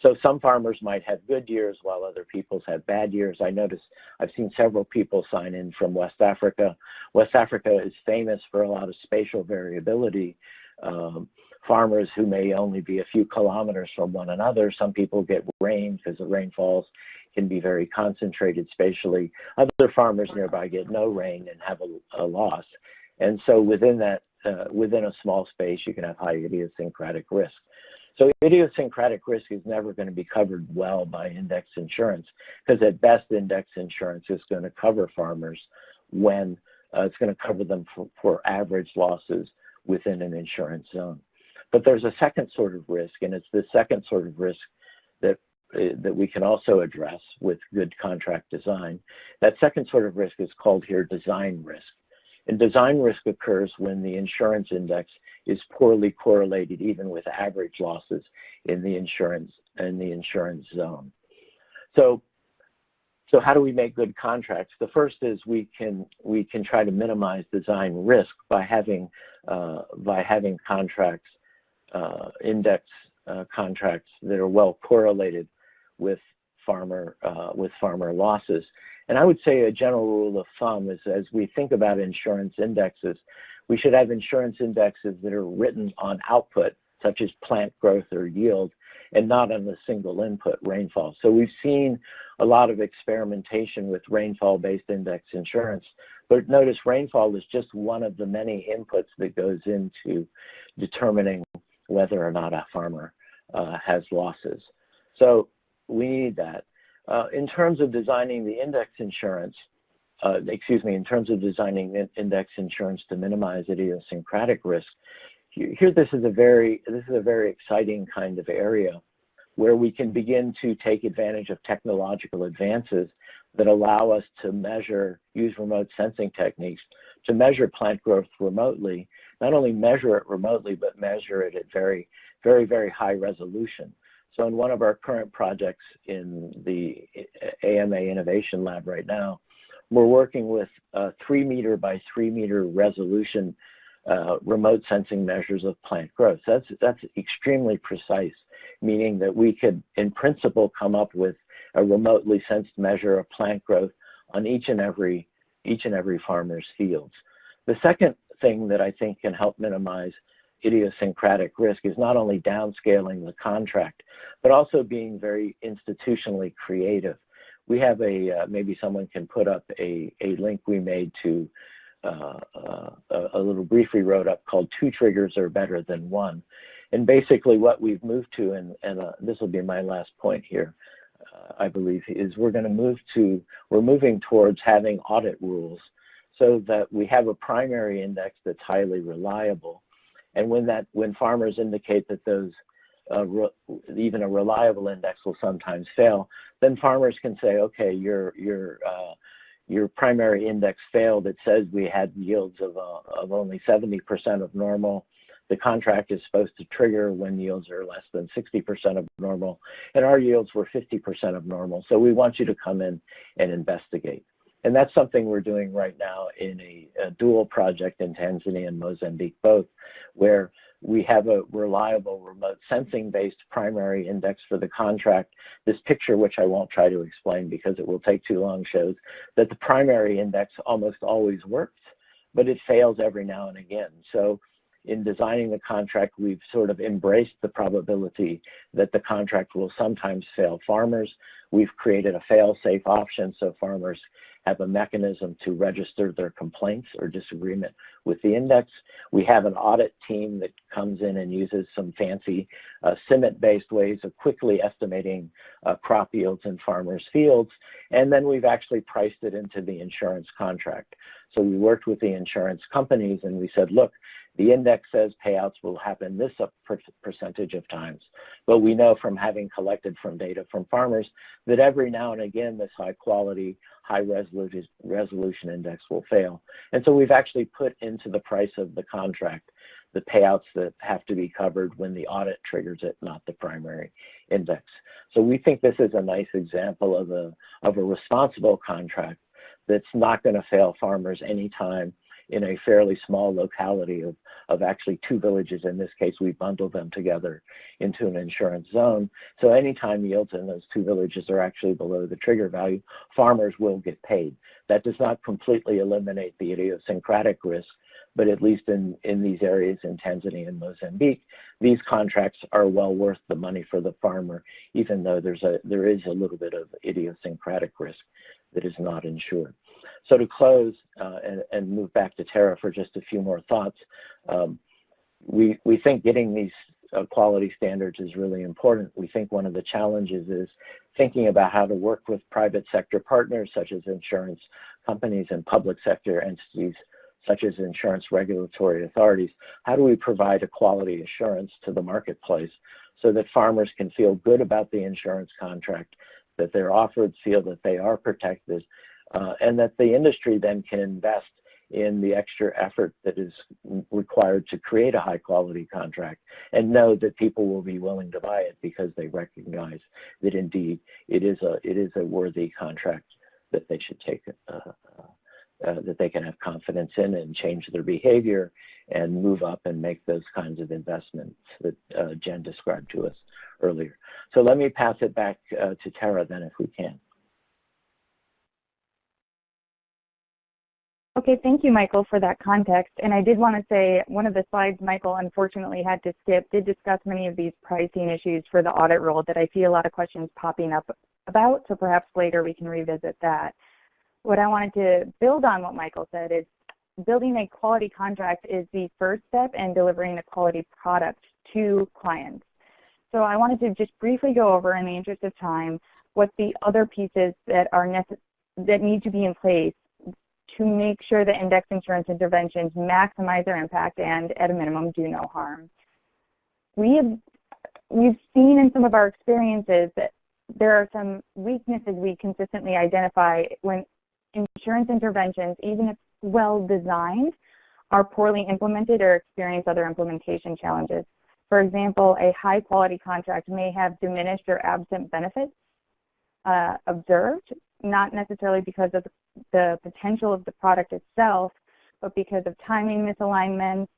So some farmers might have good years while other people's have bad years. I notice I've seen several people sign in from West Africa. West Africa is famous for a lot of spatial variability. Um, farmers who may only be a few kilometers from one another, some people get rain because the rainfalls can be very concentrated spatially. Other farmers nearby get no rain and have a, a loss. And so within that, uh, within a small space, you can have high idiosyncratic risk. So idiosyncratic risk is never going to be covered well by index insurance because at best index insurance is going to cover farmers when uh, it's going to cover them for, for average losses within an insurance zone. But there's a second sort of risk, and it's the second sort of risk that uh, that we can also address with good contract design. That second sort of risk is called here design risk. And design risk occurs when the insurance index is poorly correlated even with average losses in the insurance in the insurance zone. So so how do we make good contracts? The first is we can we can try to minimize design risk by having uh, by having contracts uh, index uh, contracts that are well correlated with farmer uh, with farmer losses. And I would say a general rule of thumb is as we think about insurance indexes, we should have insurance indexes that are written on output, such as plant growth or yield, and not on the single input, rainfall. So we've seen a lot of experimentation with rainfall-based index insurance, but notice rainfall is just one of the many inputs that goes into determining whether or not a farmer uh, has losses. So we need that. Uh, in terms of designing the index insurance, uh, excuse me, in terms of designing index insurance to minimize idiosyncratic risk, here this is a very this is a very exciting kind of area where we can begin to take advantage of technological advances that allow us to measure, use remote sensing techniques to measure plant growth remotely, not only measure it remotely, but measure it at very, very, very high resolution. So in one of our current projects in the AMA Innovation Lab right now, we're working with a three meter by three meter resolution uh, remote sensing measures of plant growth. That's, that's extremely precise, meaning that we could, in principle, come up with a remotely sensed measure of plant growth on each and every, each and every farmer's fields. The second thing that I think can help minimize idiosyncratic risk is not only downscaling the contract, but also being very institutionally creative. We have a, uh, maybe someone can put up a, a link we made to uh, uh, a little brief we wrote up called Two Triggers Are Better Than One. And basically what we've moved to, and, and uh, this will be my last point here, uh, I believe, is we're going to move to, we're moving towards having audit rules so that we have a primary index that's highly reliable. And when that, when farmers indicate that those uh, even a reliable index will sometimes fail, then farmers can say, okay, your your uh, your primary index failed, it says we had yields of, uh, of only 70% of normal. The contract is supposed to trigger when yields are less than 60% of normal, and our yields were 50% of normal. So we want you to come in and investigate. And that's something we're doing right now in a, a dual project in Tanzania and Mozambique both, where we have a reliable remote sensing-based primary index for the contract. This picture, which I won't try to explain because it will take too long, shows that the primary index almost always works, but it fails every now and again. So in designing the contract, we've sort of embraced the probability that the contract will sometimes fail farmers. We've created a fail-safe option so farmers have a mechanism to register their complaints or disagreement with the index. We have an audit team that comes in and uses some fancy uh, CIMMYT-based ways of quickly estimating uh, crop yields in farmers' fields. And then we've actually priced it into the insurance contract. So we worked with the insurance companies and we said, look, the index says payouts will happen this percentage of times. But we know from having collected from data from farmers that every now and again this high quality, high resolution, resolution index will fail. And so we've actually put into the price of the contract the payouts that have to be covered when the audit triggers it, not the primary index. So we think this is a nice example of a, of a responsible contract that's not going to fail farmers anytime in a fairly small locality of, of actually two villages. In this case, we bundled them together into an insurance zone. So anytime yields in those two villages are actually below the trigger value, farmers will get paid. That does not completely eliminate the idiosyncratic risk, but at least in, in these areas in Tanzania and Mozambique, these contracts are well worth the money for the farmer, even though there's a, there is a little bit of idiosyncratic risk that is not insured. So to close uh, and, and, move back to Tara for just a few more thoughts, um, we, we think getting these uh, quality standards is really important. We think one of the challenges is thinking about how to work with private sector partners such as insurance companies and public sector entities such as insurance regulatory authorities. How do we provide a quality assurance to the marketplace so that farmers can feel good about the insurance contract, that they're offered, feel that they are protected, and that the industry then can invest in the extra effort that is required to create a high quality contract and know that people will be willing to buy it because they recognize that indeed it is a it is a worthy contract that they should take uh, uh, that they can have confidence in and change their behavior and move up and make those kinds of investments that uh, Jen described to us earlier. So let me pass it back uh, to Tara then if we can. Okay, thank you, Michael, for that context. And I did want to say one of the slides Michael unfortunately had to skip did discuss many of these pricing issues for the audit role that I see a lot of questions popping up about, so perhaps later we can revisit that. What I wanted to build on what Michael said is building a quality contract is the first step in delivering a quality product to clients. So I wanted to just briefly go over, in the interest of time, what the other pieces that are that need to be in place to make sure that index insurance interventions maximize their impact and, at a minimum, do no harm. We have, we've seen in some of our experiences that there are some weaknesses we consistently identify when insurance interventions, even if well designed, are poorly implemented or experience other implementation challenges. For example, a high quality contract may have diminished or absent benefits uh, observed, not necessarily because of the the potential of the product itself, but because of timing misalignments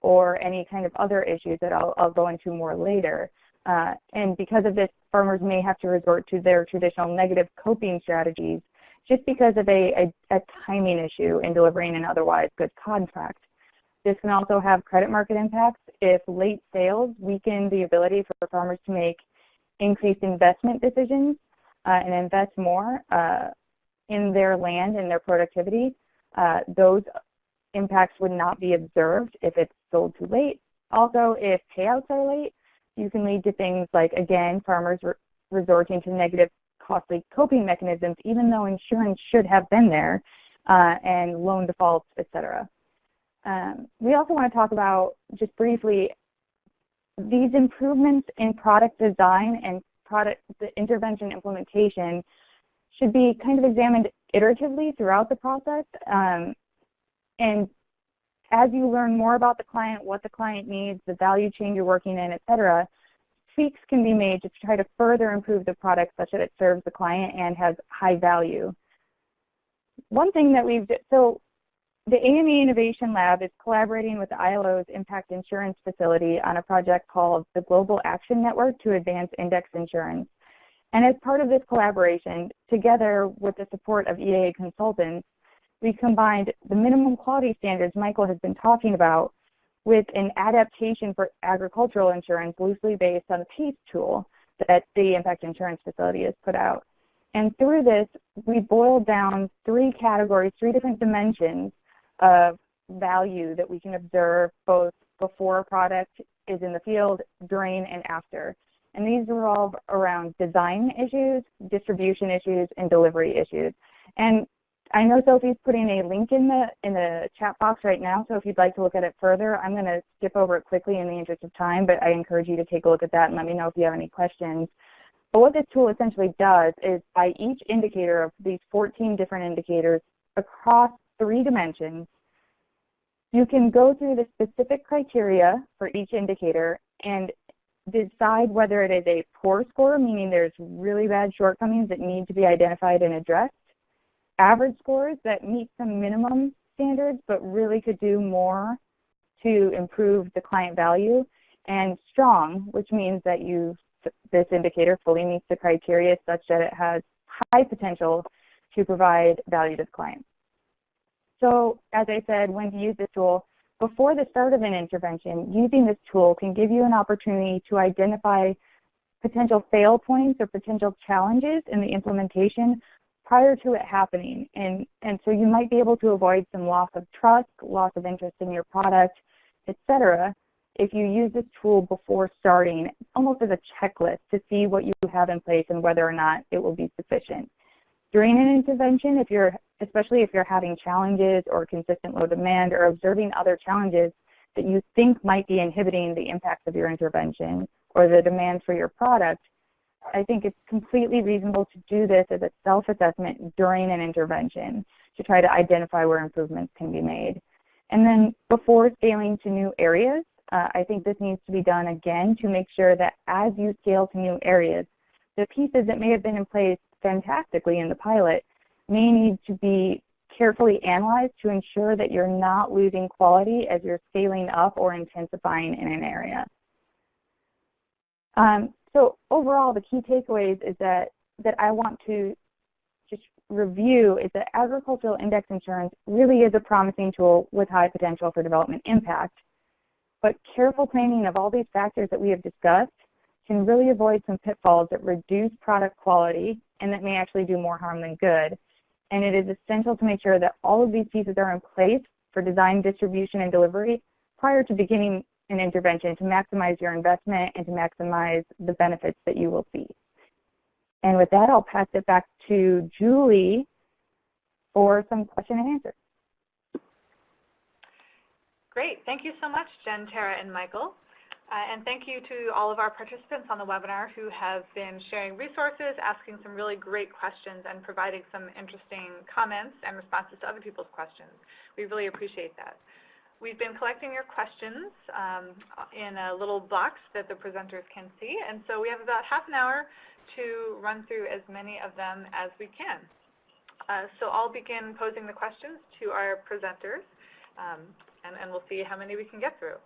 or any kind of other issues that I'll, I'll go into more later. Uh, and because of this, farmers may have to resort to their traditional negative coping strategies just because of a, a, a timing issue in delivering an otherwise good contract. This can also have credit market impacts if late sales weaken the ability for farmers to make increased investment decisions uh, and invest more. Uh, in their land and their productivity, uh, those impacts would not be observed if it's sold too late. Also, if payouts are late, you can lead to things like, again, farmers re resorting to negative costly coping mechanisms, even though insurance should have been there, uh, and loan defaults, et cetera. Um, we also want to talk about, just briefly, these improvements in product design and product the intervention implementation should be kind of examined iteratively throughout the process. Um, and as you learn more about the client, what the client needs, the value chain you're working in, et cetera, tweaks can be made to try to further improve the product such that it serves the client and has high value. One thing that we've, so the AMA Innovation Lab is collaborating with the ILO's Impact Insurance Facility on a project called the Global Action Network to Advance Index Insurance. And as part of this collaboration, together with the support of EAA consultants, we combined the minimum quality standards Michael has been talking about with an adaptation for agricultural insurance loosely based on the PACE tool that the Impact Insurance Facility has put out. And through this, we boiled down three categories, three different dimensions of value that we can observe both before a product is in the field, during, and after. And these revolve around design issues, distribution issues, and delivery issues. And I know Sophie's putting a link in the in the chat box right now, so if you'd like to look at it further, I'm going to skip over it quickly in the interest of time, but I encourage you to take a look at that and let me know if you have any questions. But what this tool essentially does is by each indicator of these 14 different indicators across three dimensions, you can go through the specific criteria for each indicator and decide whether it is a poor score, meaning there's really bad shortcomings that need to be identified and addressed, average scores that meet some minimum standards but really could do more to improve the client value, and strong, which means that you this indicator fully meets the criteria such that it has high potential to provide value to the client. So as I said, when to use this tool, before the start of an intervention, using this tool can give you an opportunity to identify potential fail points or potential challenges in the implementation prior to it happening. And, and so you might be able to avoid some loss of trust, loss of interest in your product, etc. if you use this tool before starting, almost as a checklist to see what you have in place and whether or not it will be sufficient. During an intervention, if you're, especially if you're having challenges or consistent low demand or observing other challenges that you think might be inhibiting the impacts of your intervention or the demand for your product, I think it's completely reasonable to do this as a self-assessment during an intervention to try to identify where improvements can be made. And then before scaling to new areas, uh, I think this needs to be done again to make sure that as you scale to new areas, the pieces that may have been in place fantastically in the pilot may need to be carefully analyzed to ensure that you're not losing quality as you're scaling up or intensifying in an area. Um, so overall, the key takeaways is that, that I want to just review is that agricultural index insurance really is a promising tool with high potential for development impact. But careful planning of all these factors that we have discussed can really avoid some pitfalls that reduce product quality and that may actually do more harm than good. And it is essential to make sure that all of these pieces are in place for design, distribution, and delivery prior to beginning an intervention to maximize your investment and to maximize the benefits that you will see. And with that, I'll pass it back to Julie for some question and answer. Great. Thank you so much, Jen, Tara, and Michael. Uh, and thank you to all of our participants on the webinar who have been sharing resources, asking some really great questions, and providing some interesting comments and responses to other people's questions. We really appreciate that. We've been collecting your questions um, in a little box that the presenters can see, and so we have about half an hour to run through as many of them as we can. Uh, so I'll begin posing the questions to our presenters, um, and, and we'll see how many we can get through.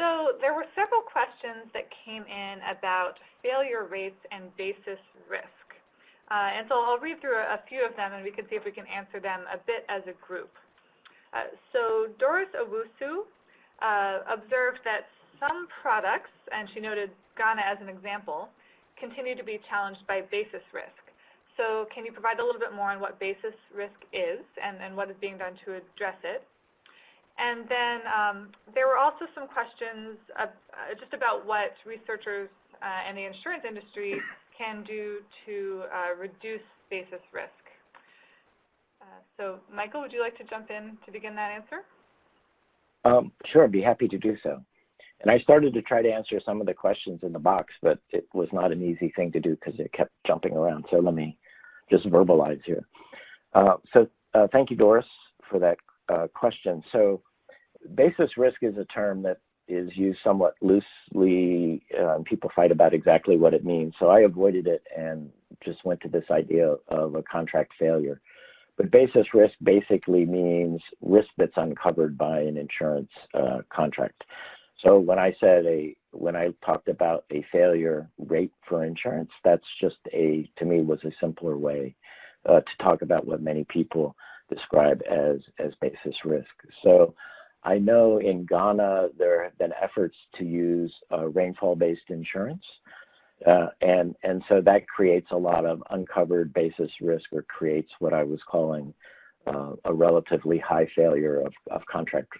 So there were several questions that came in about failure rates and basis risk. Uh, and so I'll read through a, a, few of them and we can see if we can answer them a bit as a group. Uh, so Doris Owusu uh, observed that some products, and she noted Ghana as an example, continue to be challenged by basis risk. So can you provide a little bit more on what basis risk is and, and what is being done to address it? And then um, there were also some questions uh, just about what researchers uh, and the insurance industry can do to uh, reduce basis risk. Uh, so Michael, would you like to jump in to begin that answer? Um, sure, I'd be happy to do so. And I started to try to answer some of the questions in the box, but it was not an easy thing to do because it kept jumping around. So let me just verbalize here. Uh, so uh, thank you, Doris, for that question. So basis risk is a term that is used somewhat loosely. Um, people fight about exactly what it means. So I avoided it and just went to this idea of a contract failure. But basis risk basically means risk that's uncovered by an insurance uh, contract. So when I said a, when I talked about a failure rate for insurance, that's just a, to me, was a simpler way uh, to talk about what many people describe as, as basis risk. So I know in Ghana there have been efforts to use uh, rainfall-based insurance. Uh, and, and so that creates a lot of uncovered basis risk or creates what I was calling uh, a relatively high failure of, of contract,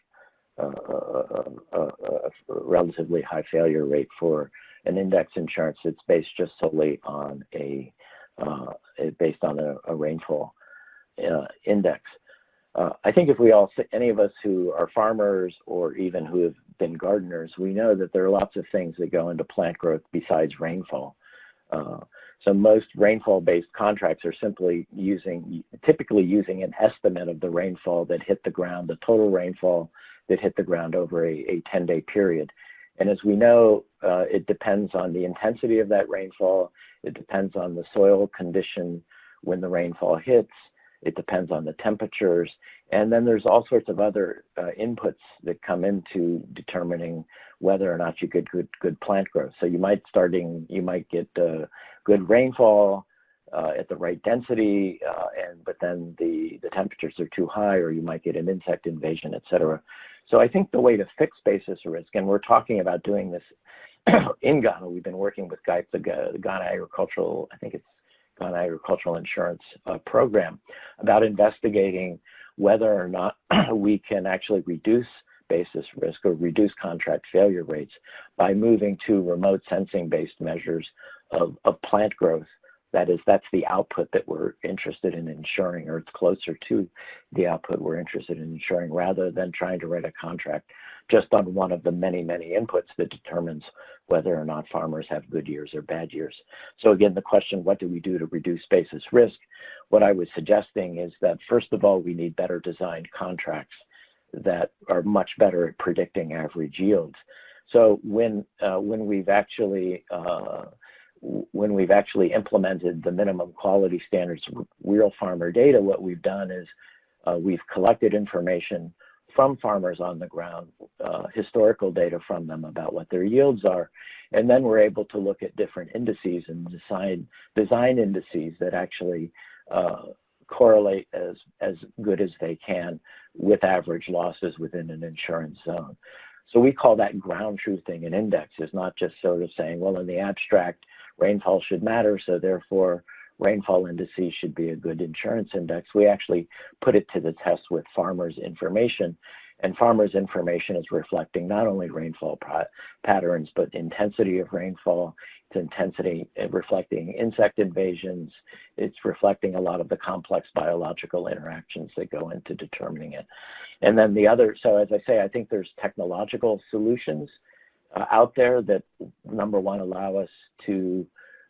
uh, uh, uh, a relatively high failure rate for an index insurance that's based just solely on a, based on a, a rainfall index. Uh, I think if we all, any of us who are farmers or even who have been gardeners, we know that there are lots of things that go into plant growth besides rainfall. Uh, so most rainfall-based contracts are simply using, typically using an estimate of the rainfall that hit the ground, the total rainfall that hit the ground over a 10-day period. And as we know, uh, it depends on the intensity of that rainfall. It depends on the soil condition when the rainfall hits. It depends on the temperatures. And then there's all sorts of other uh, inputs that come into determining whether or not you get good, good plant growth. So you might starting, you might get uh, good rainfall uh, at the right density, uh, and but then the, the temperatures are too high, or you might get an insect invasion, et cetera. So I think the way to fix basis risk, and we're talking about doing this *clears throat* in Ghana, we've been working with the Ghana Agricultural, I think it's on agricultural insurance uh, program about investigating whether or not *clears throat* we can actually reduce basis risk or reduce contract failure rates by moving to remote sensing based measures of, of plant growth that is, that's the output that we're interested in ensuring, or it's closer to the output we're interested in ensuring, rather than trying to write a contract just on one of the many, many inputs that determines whether or not farmers have good years or bad years. So again, the question, what do we do to reduce basis risk? What I was suggesting is that, first of all, we need better designed contracts that are much better at predicting average yields. So when, uh, when we've actually uh, when we've actually implemented the minimum quality standards real farmer data, what we've done is uh, we've collected information from farmers on the ground, uh, historical data from them about what their yields are, and then we're able to look at different indices and design, design indices that actually uh, correlate as, as good as they can with average losses within an insurance zone. So we call that ground truthing an index. It's not just sort of saying, well, in the abstract, rainfall should matter, so therefore rainfall indices should be a good insurance index. We actually put it to the test with farmers' information and farmers' information is reflecting not only rainfall patterns, but intensity of rainfall, it's intensity uh, reflecting insect invasions, it's reflecting a lot of the complex biological interactions that go into determining it. And then the other, so as I say, I think there's technological solutions uh, out there that, number one, allow us to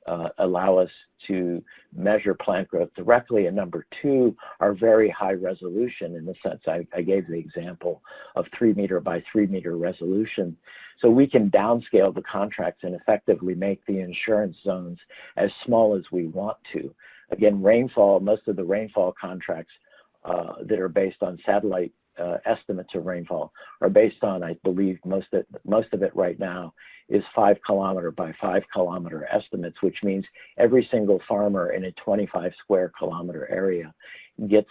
uh, allow us to measure plant growth directly, and number two are very high resolution in the sense I, I gave the example of three meter by three meter resolution. So we can downscale the contracts and effectively make the insurance zones as small as we want to. Again, rainfall, most of the rainfall contracts uh, that are based on satellite uh, estimates of rainfall are based on, I believe, most of, most of it right now is five kilometer by five kilometer estimates, which means every single farmer in a 25 square kilometer area gets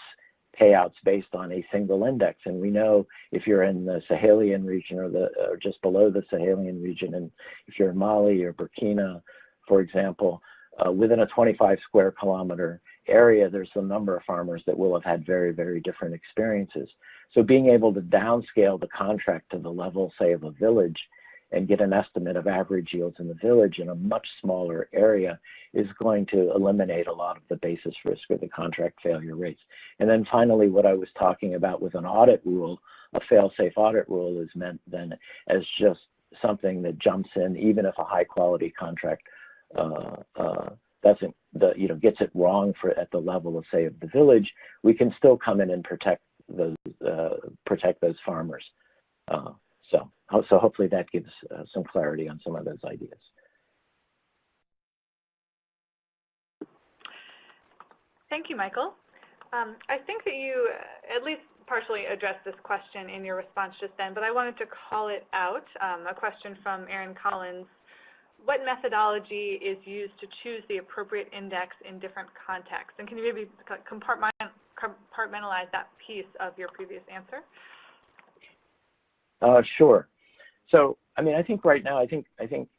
payouts based on a single index. And we know if you're in the Sahelian region or, the, or just below the Sahelian region, and if you're in Mali or Burkina, for example, uh, within a 25 square kilometer area, there's a number of farmers that will have had very, very different experiences. So being able to downscale the contract to the level, say, of a village and get an estimate of average yields in the village in a much smaller area is going to eliminate a lot of the basis risk or the contract failure rates. And then finally, what I was talking about with an audit rule, a fail-safe audit rule is meant then as just something that jumps in even if a high quality contract doesn't the you know gets it wrong for at the level of say of the village, we can still come in and protect those uh, protect those farmers. Uh, so so hopefully that gives uh, some clarity on some of those ideas. Thank you, Michael. Um, I think that you uh, at least partially addressed this question in your response just then, but I wanted to call it out. Um, a question from Aaron Collins. What methodology is used to choose the appropriate index in different contexts? And can you maybe compartmentalize that piece of your previous answer? Uh, sure. So, I mean, I think right now, I think, I think,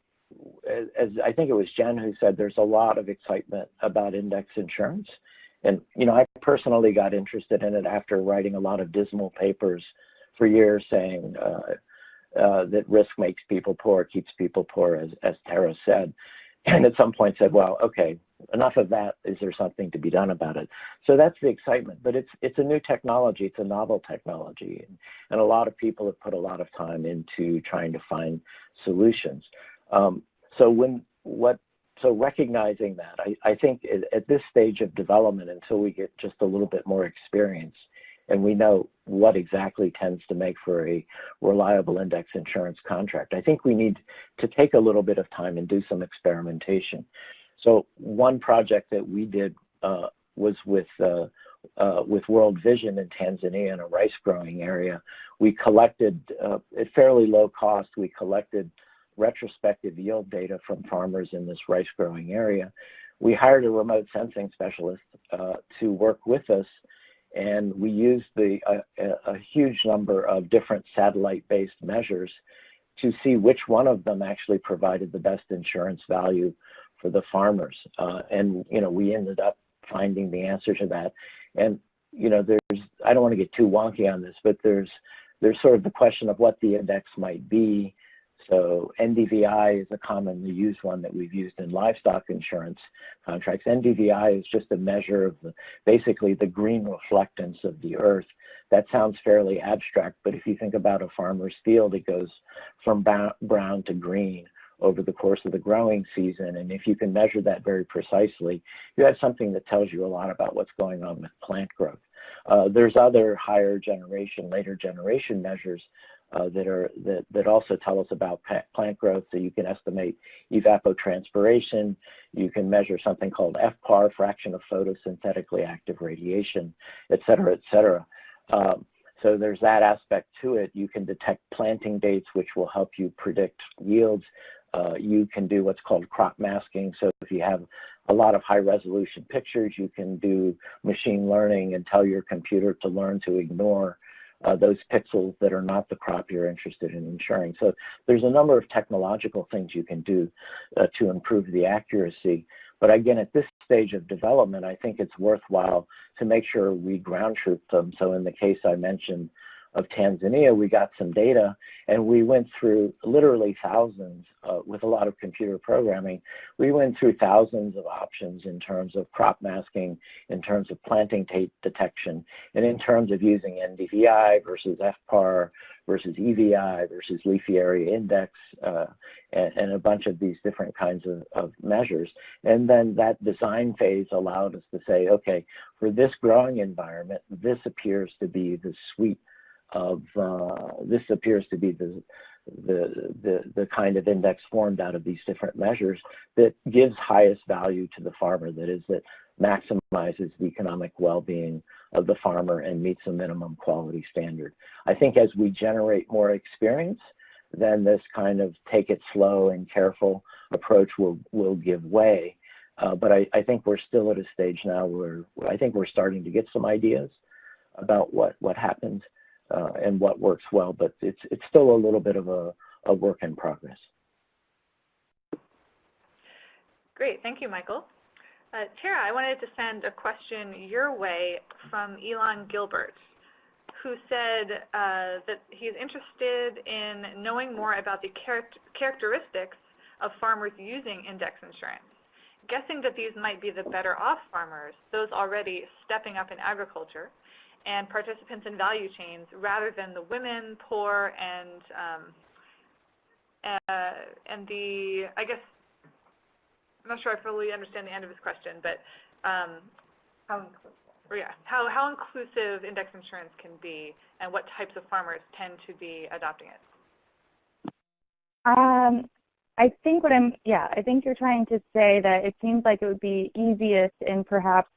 as, as I think it was Jen who said, there's a lot of excitement about index insurance. And, you know, I personally got interested in it after writing a lot of dismal papers for years saying uh, uh, that risk makes people poor, keeps people poor, as, as Tara said. And at some point said, well, okay, enough of that. Is there something to be done about it? So that's the excitement. But it's, it's a new technology. It's a novel technology. And, a lot of people have put a lot of time into trying to find solutions. Um, so when what so recognizing that, I, I think at this stage of development, until we get just a little bit more experience and we know what exactly tends to make for a reliable index insurance contract, I think we need to take a little bit of time and do some experimentation. So one project that we did uh, was with uh, uh, with World Vision in Tanzania in a rice growing area. We collected, uh, at fairly low cost, we collected retrospective yield data from farmers in this rice growing area. We hired a remote sensing specialist uh, to work with us and we used the, uh, a huge number of different satellite-based measures to see which one of them actually provided the best insurance value for the farmers. Uh, and, you know, we ended up finding the answer to that. And, you know, there's, I don't want to get too wonky on this, but there's, there's sort of the question of what the index might be so NDVI is a commonly used one that we've used in livestock insurance contracts. NDVI is just a measure of the, basically the green reflectance of the earth. That sounds fairly abstract, but if you think about a farmer's field, it goes from brown to green over the course of the growing season. And if you can measure that very precisely, you have something that tells you a lot about what's going on with plant growth. Uh, there's other higher generation, later generation measures that are that, that also tell us about plant growth. So you can estimate evapotranspiration. You can measure something called FPAR, fraction of photosynthetically active radiation, et cetera, et cetera. Um, so there's that aspect to it. You can detect planting dates, which will help you predict yields. Uh, you can do what's called crop masking. So if you have a lot of high resolution pictures, you can do machine learning and tell your computer to learn to ignore uh, those pixels that are not the crop you're interested in insuring. So there's a number of technological things you can do uh, to improve the accuracy. But again, at this stage of development, I think it's worthwhile to make sure we ground truth them. So in the case I mentioned of Tanzania, we got some data and we went through literally thousands uh, with a lot of computer programming. We went through thousands of options in terms of crop masking, in terms of planting date detection, and in terms of using NDVI versus FPAR versus EVI versus leaf area index uh, and, and, a bunch of these different kinds of, of measures. And then that design phase allowed us to say, okay, for this growing environment, this appears to be the sweet of uh, this appears to be the, the, the, the kind of index formed out of these different measures that gives highest value to the farmer, that is, that maximizes the economic well-being of the farmer and meets a minimum quality standard. I think as we generate more experience, then this kind of take it slow and careful approach will, will give way. Uh, but I, I think we're still at a stage now where I think we're starting to get some ideas about what, what happens uh, and what works well, but it's, it's still a little bit of a, a work in progress. Great, thank you, Michael. Uh, Tara, I wanted to send a question your way from Elon Gilbert, who said uh, that he's interested in knowing more about the char characteristics of farmers using index insurance. Guessing that these might be the better off farmers, those already stepping up in agriculture, and participants in value chains rather than the women, poor, and um, uh, and the, I guess, I'm not sure I fully understand the end of his question, but um, how? Yeah, how, how inclusive index insurance can be and what types of farmers tend to be adopting it? Um, I think what I'm, yeah, I think you're trying to say that it seems like it would be easiest in perhaps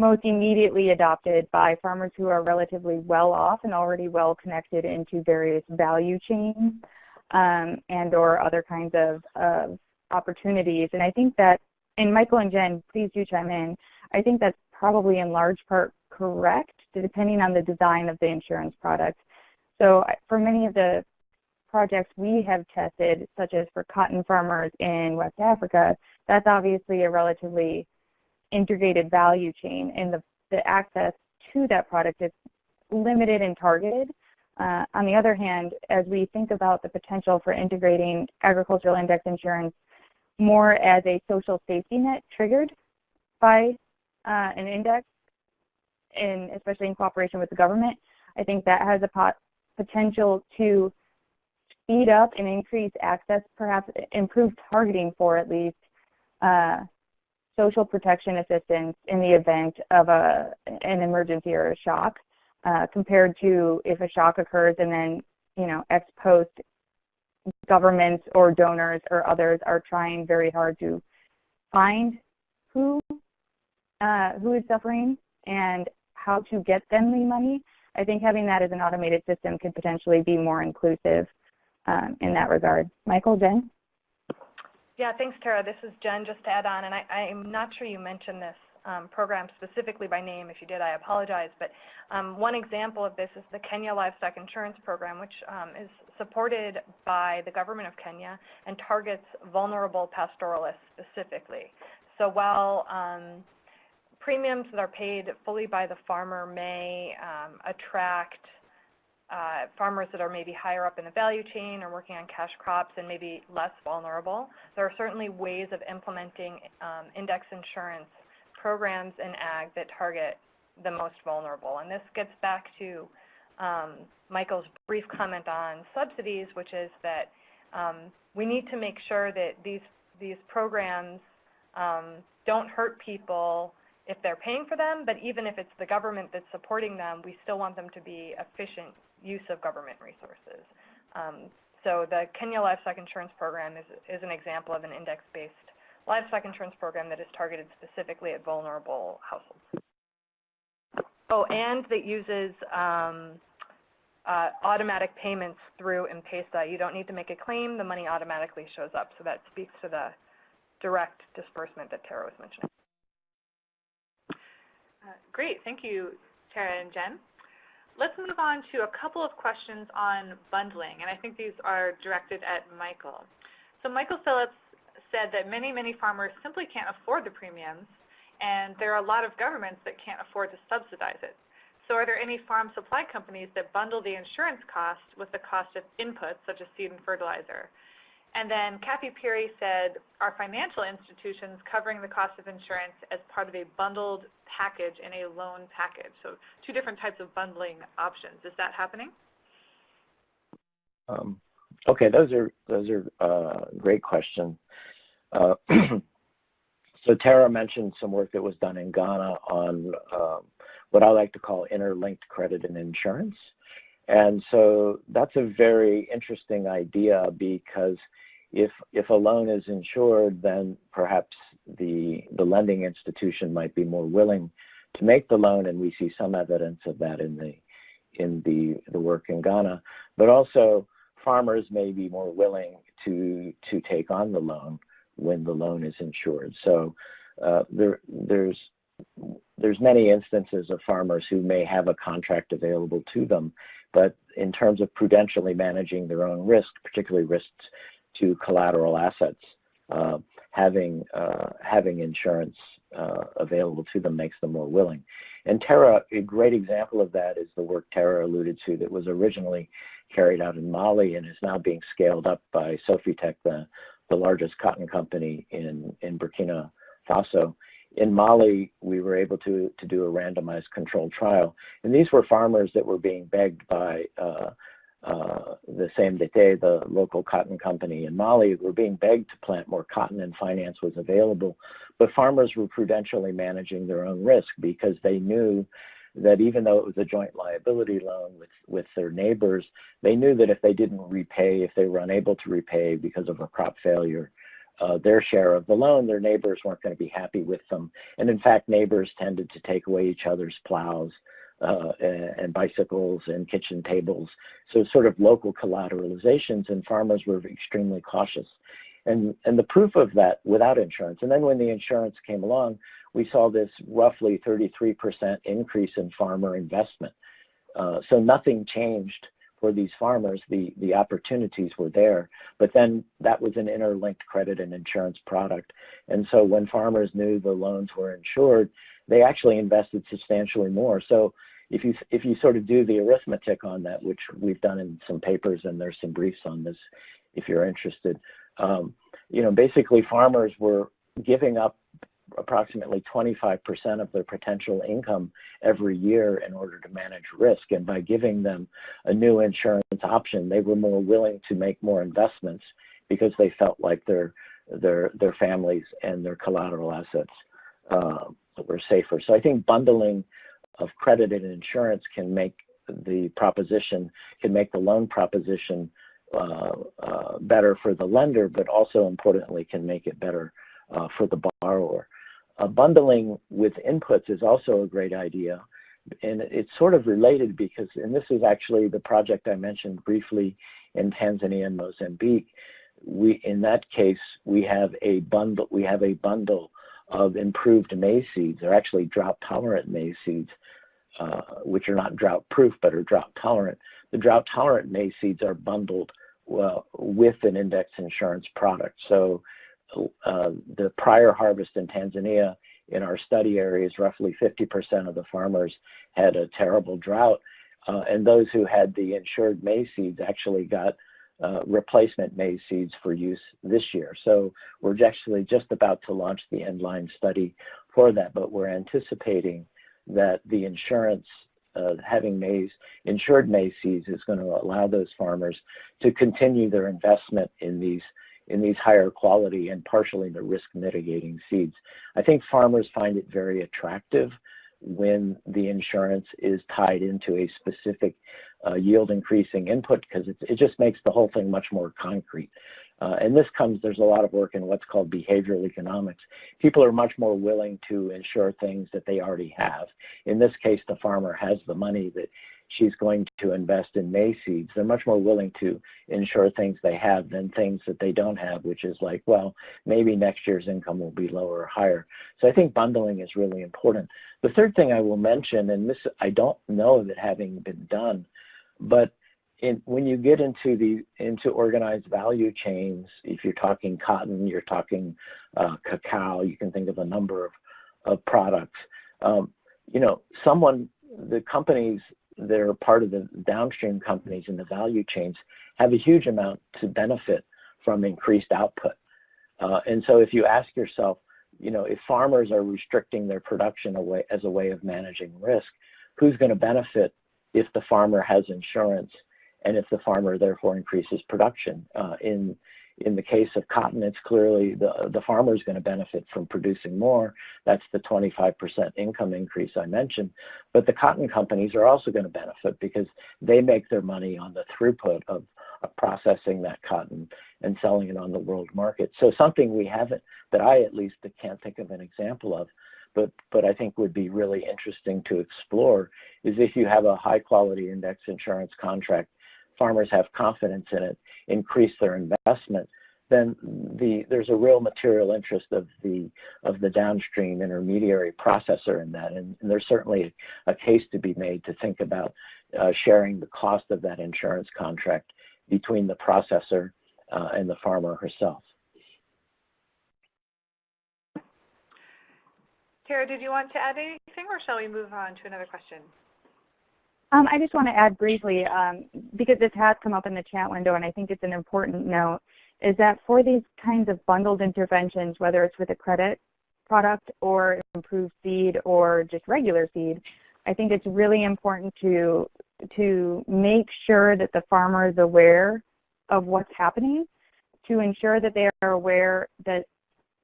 most immediately adopted by farmers who are relatively well off and already well connected into various value chains um, and or other kinds of, of opportunities. And I think that, and Michael and Jen, please do chime in, I think that's probably in large part correct, depending on the design of the insurance product. So for many of the projects we have tested, such as for cotton farmers in West Africa, that's obviously a relatively integrated value chain, and the, the access to that product is limited and targeted. Uh, on the other hand, as we think about the potential for integrating agricultural index insurance more as a social safety net triggered by uh, an index, and especially in cooperation with the government, I think that has a pot potential to speed up and increase access, perhaps improve targeting for at least uh, social protection assistance in the event of a, an emergency or a shock uh, compared to if a shock occurs and then, you know, ex post governments or donors or others are trying very hard to find who uh, who is suffering and how to get them the money. I think having that as an automated system could potentially be more inclusive um, in that regard. Michael, Jen? Yeah, thanks, Tara. This is Jen, just to add on, and I, I'm not sure you mentioned this um, program specifically by name. If you did, I apologize. But um, one example of this is the Kenya Livestock Insurance Program, which um, is supported by the government of Kenya and targets vulnerable pastoralists specifically. So while um, premiums that are paid fully by the farmer may um, attract uh, farmers that are maybe higher up in the value chain or working on cash crops and maybe less vulnerable. There are certainly ways of implementing um, index insurance programs in ag that target the most vulnerable. And this gets back to um, Michael's brief comment on subsidies, which is that um, we need to make sure that these, these programs um, don't hurt people if they're paying for them, but even if it's the government that's supporting them, we still want them to be efficient use of government resources. Um, so the Kenya Livestock Insurance Program is, is an example of an index-based livestock insurance program that is targeted specifically at vulnerable households. Oh, and that uses um, uh, automatic payments through M-Pesa. You don't need to make a claim. The money automatically shows up. So that speaks to the direct disbursement that Tara was mentioning. Uh, great. Thank you, Tara and Jen. Let's move on to a couple of questions on bundling, and I think these are directed at Michael. So Michael Phillips said that many, many farmers simply can't afford the premiums, and there are a lot of governments that can't afford to subsidize it. So are there any farm supply companies that bundle the insurance cost with the cost of inputs, such as seed and fertilizer? And then Kathy Peary said, are financial institutions covering the cost of insurance as part of a bundled package in a loan package? So two different types of bundling options. Is that happening? Um, okay, those are those are uh, great questions. Uh, *clears throat* so Tara mentioned some work that was done in Ghana on um, what I like to call interlinked credit and insurance. And so that's a very interesting idea because if, if a loan is insured, then perhaps the, the lending institution might be more willing to make the loan, and we see some evidence of that in the, in the, the work in Ghana. But also, farmers may be more willing to, to take on the loan when the loan is insured. So uh, there, there's there's many instances of farmers who may have a contract available to them, but in terms of prudentially managing their own risk, particularly risks to collateral assets, uh, having uh, having insurance uh, available to them makes them more willing. And Tara, a great example of that is the work Tara alluded to that was originally carried out in Mali and is now being scaled up by SOFITEX, the, the largest cotton company in, in Burkina Faso in Mali, we were able to, to do a randomized controlled trial. And these were farmers that were being begged by uh, uh, the CMDT, the local cotton company in Mali, were being begged to plant more cotton and finance was available. But farmers were prudentially managing their own risk because they knew that even though it was a joint liability loan with, with their neighbors, they knew that if they didn't repay, if they were unable to repay because of a crop failure, uh, their share of the loan, their neighbors weren't going to be happy with them. And in fact, neighbors tended to take away each other's plows uh, and bicycles and kitchen tables. So sort of local collateralizations and farmers were extremely cautious. And, and the proof of that without insurance. And then when the insurance came along, we saw this roughly 33% increase in farmer investment. Uh, so nothing changed for these farmers. The, the opportunities were there. But then that was an interlinked credit and insurance product. And so when farmers knew the loans were insured, they actually invested substantially more. So if you if you sort of do the arithmetic on that, which we've done in some papers, and there's some briefs on this, if you're interested, um, you know, basically farmers were giving up approximately 25% of their potential income every year in order to manage risk. And by giving them a new insurance option, they were more willing to make more investments because they felt like their their their families and their collateral assets uh, were safer. So I think bundling of credit and insurance can make the proposition, can make the loan proposition uh, uh, better for the lender, but also importantly can make it better uh, for the borrower. Uh, bundling with inputs is also a great idea. And it's sort of related because, and this is actually the project I mentioned briefly in Tanzania and Mozambique. We, in that case, we have a bundle, we have a bundle of improved maize seeds. They're actually drought-tolerant maize seeds, uh, which are not drought-proof but are drought-tolerant. The drought-tolerant maize seeds are bundled well, with an index insurance product. So uh, the prior harvest in Tanzania, in our study areas, roughly 50% of the farmers had a terrible drought. Uh, and those who had the insured maize seeds actually got uh, replacement maize seeds for use this year. So we're actually just about to launch the end-line study for that, but we're anticipating that the insurance uh, having maize, insured maize seeds is going to allow those farmers to continue their investment in these in these higher quality and partially the risk mitigating seeds. I think farmers find it very attractive when the insurance is tied into a specific uh, yield increasing input because it, it just makes the whole thing much more concrete. Uh, and this comes, there's a lot of work in what's called behavioral economics. People are much more willing to insure things that they already have. In this case, the farmer has the money that she's going to invest in maize seeds. They're much more willing to insure things they have than things that they don't have, which is like, well, maybe next year's income will be lower or higher. So I think bundling is really important. The third thing I will mention, and this I don't know that having been done, but in, when you get into the into organized value chains, if you're talking cotton, you're talking uh, cacao, you can think of a number of, of products. Um, you know, someone, the companies that are part of the downstream companies in the value chains have a huge amount to benefit from increased output. Uh, and so if you ask yourself, you know, if farmers are restricting their production away as a way of managing risk, who's going to benefit if the farmer has insurance and if the farmer therefore increases production. Uh, in in the case of cotton, it's clearly the, the farmer is going to benefit from producing more. That's the 25% income increase I mentioned. But the cotton companies are also going to benefit because they make their money on the throughput of, of processing that cotton and selling it on the world market. So something we haven't, that I at least can't think of an example of, but, but I think would be really interesting to explore is if you have a high quality index insurance contract farmers have confidence in it, increase their investment, then the, there's a real material interest of the of the downstream intermediary processor in that, and, and there's certainly a, case to be made to think about uh, sharing the cost of that insurance contract between the processor uh, and the farmer herself. Tara, did you want to add anything, or shall we move on to another question? Um, I just want to add briefly, um, because this has come up in the chat window, and I think it's an important note, is that for these kinds of bundled interventions, whether it's with a credit product or improved seed or just regular seed, I think it's really important to to make sure that the farmer is aware of what's happening, to ensure that they are aware that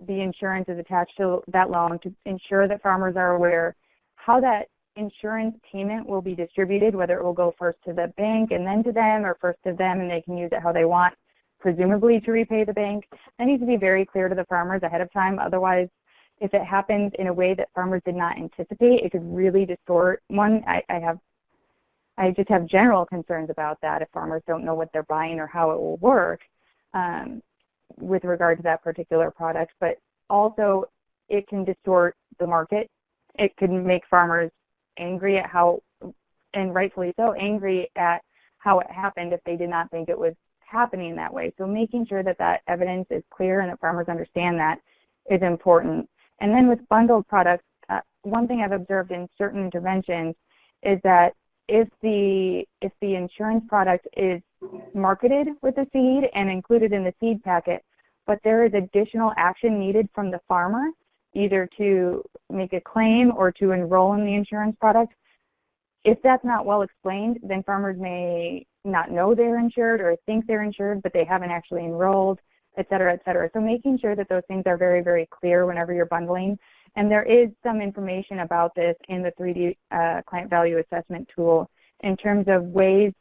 the insurance is attached to that loan, to ensure that farmers are aware how that insurance payment will be distributed, whether it will go first to the bank and then to them or first to them and they can use it how they want presumably to repay the bank. That needs to be very clear to the farmers ahead of time. Otherwise, if it happens in a way that farmers did not anticipate, it could really distort. One, I, I have, I just have general concerns about that if farmers don't know what they're buying or how it will work um, with regard to that particular product. But also, it can distort the market. It can make farmers angry at how, and rightfully so, angry at how it happened if they did not think it was happening that way. So making sure that that evidence is clear and that farmers understand that is important. And then with bundled products, uh, one thing I've observed in certain interventions is that if the if the insurance product is marketed with the seed and included in the seed packet, but there is additional action needed from the farmer, either to make a claim or to enroll in the insurance product, if that's not well explained, then farmers may not know they're insured or think they're insured, but they haven't actually enrolled, et cetera, et cetera. So making sure that those things are very, very clear whenever you're bundling. And there is some information about this in the 3D uh, client value assessment tool in terms of ways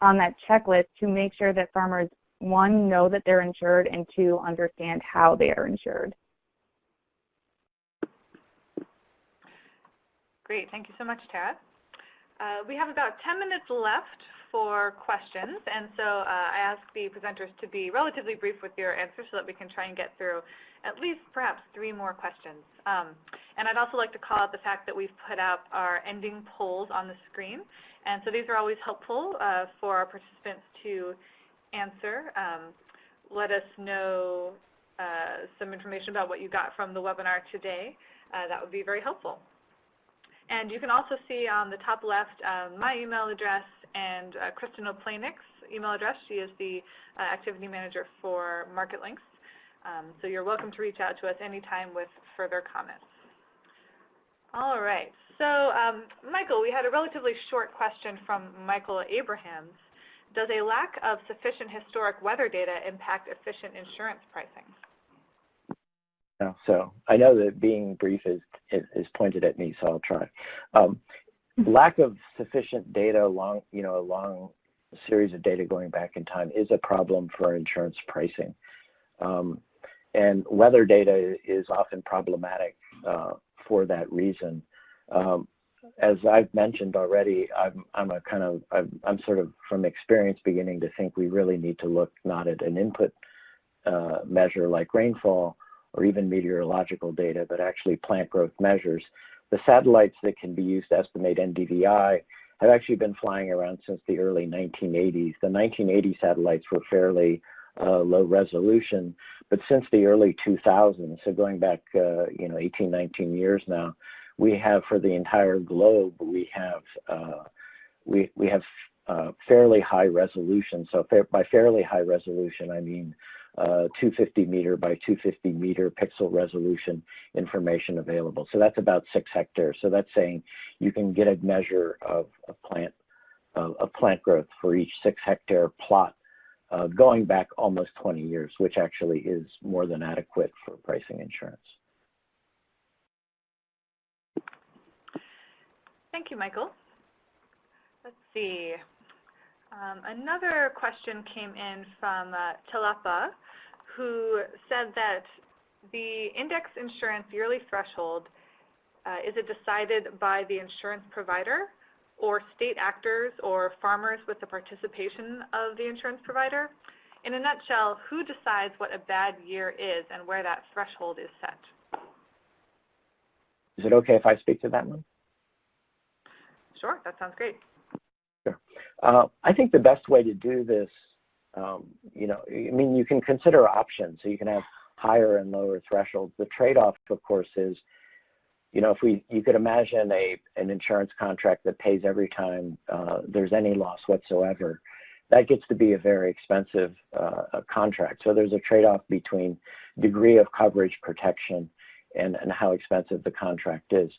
on that checklist to make sure that farmers, one, know that they're insured, and two, understand how they are insured. Great. Thank you so much, Tara. Uh, we have about 10 minutes left for questions, and so uh, I ask the presenters to be relatively brief with your answers so that we can try and get through at least perhaps three more questions. Um, and I'd also like to call out the fact that we've put up our ending polls on the screen, and so these are always helpful uh, for our participants to answer. Um, let us know uh, some information about what you got from the webinar today. Uh, that would be very helpful. And you can also see on the top left um, my email address and uh, Kristen O'Planik's email address. She is the uh, activity manager for MarketLinks. Um, so you're welcome to reach out to us anytime with further comments. All right. So um, Michael, we had a relatively short question from Michael Abrahams. Does a lack of sufficient historic weather data impact efficient insurance pricing? So I know that being brief is, is pointed at me, so I'll try. Um, lack of sufficient data along, you know, a series of data going back in time is a problem for insurance pricing. Um, and weather data is often problematic uh, for that reason. Um, as I've mentioned already, I'm, I'm a kind of, I'm, I'm, sort of from experience beginning to think we really need to look not at an input uh, measure like rainfall, or even meteorological data, but actually plant growth measures. The satellites that can be used to estimate NDVI have actually been flying around since the early 1980s. The 1980 satellites were fairly uh, low resolution, but since the early 2000s, so going back, uh, you know, 18, 19 years now, we have for the entire globe, we have uh, we we have uh, fairly high resolution. So fa by fairly high resolution, I mean uh, 250 meter by 250 meter pixel resolution information available. So that's about six hectares. So that's saying you can get a measure of, of plant uh, of plant growth for each six hectare plot uh, going back almost 20 years, which actually is more than adequate for pricing insurance. Thank you, Michael. Let's see. Um, another question came in from uh, Tilapa, who said that the index insurance yearly threshold, uh, is it decided by the insurance provider or state actors or farmers with the participation of the insurance provider? In a nutshell, who decides what a bad year is and where that threshold is set? Is it okay if I speak to that one? Sure, that sounds great. Sure. Uh, I think the best way to do this, um, you know, I mean, you can consider options. So you can have higher and lower thresholds. The trade-off, of course, is, you know, if we, you could imagine a an insurance contract that pays every time uh, there's any loss whatsoever. That gets to be a very expensive uh, contract. So there's a trade-off between degree of coverage protection and, and how expensive the contract is.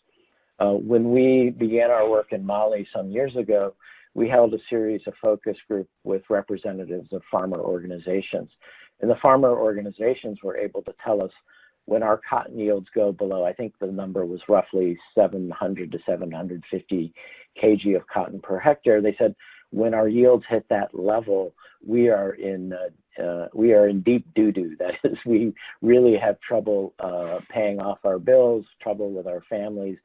Uh, when we began our work in Mali some years ago, we held a series of focus group with representatives of farmer organizations. And the farmer organizations were able to tell us when our cotton yields go below, I think the number was roughly 700 to 750 kg of cotton per hectare, they said when our yields hit that level, we are in uh, uh, we are in deep doo-doo. *laughs* That is, we really have trouble uh, paying off our bills, trouble with our families,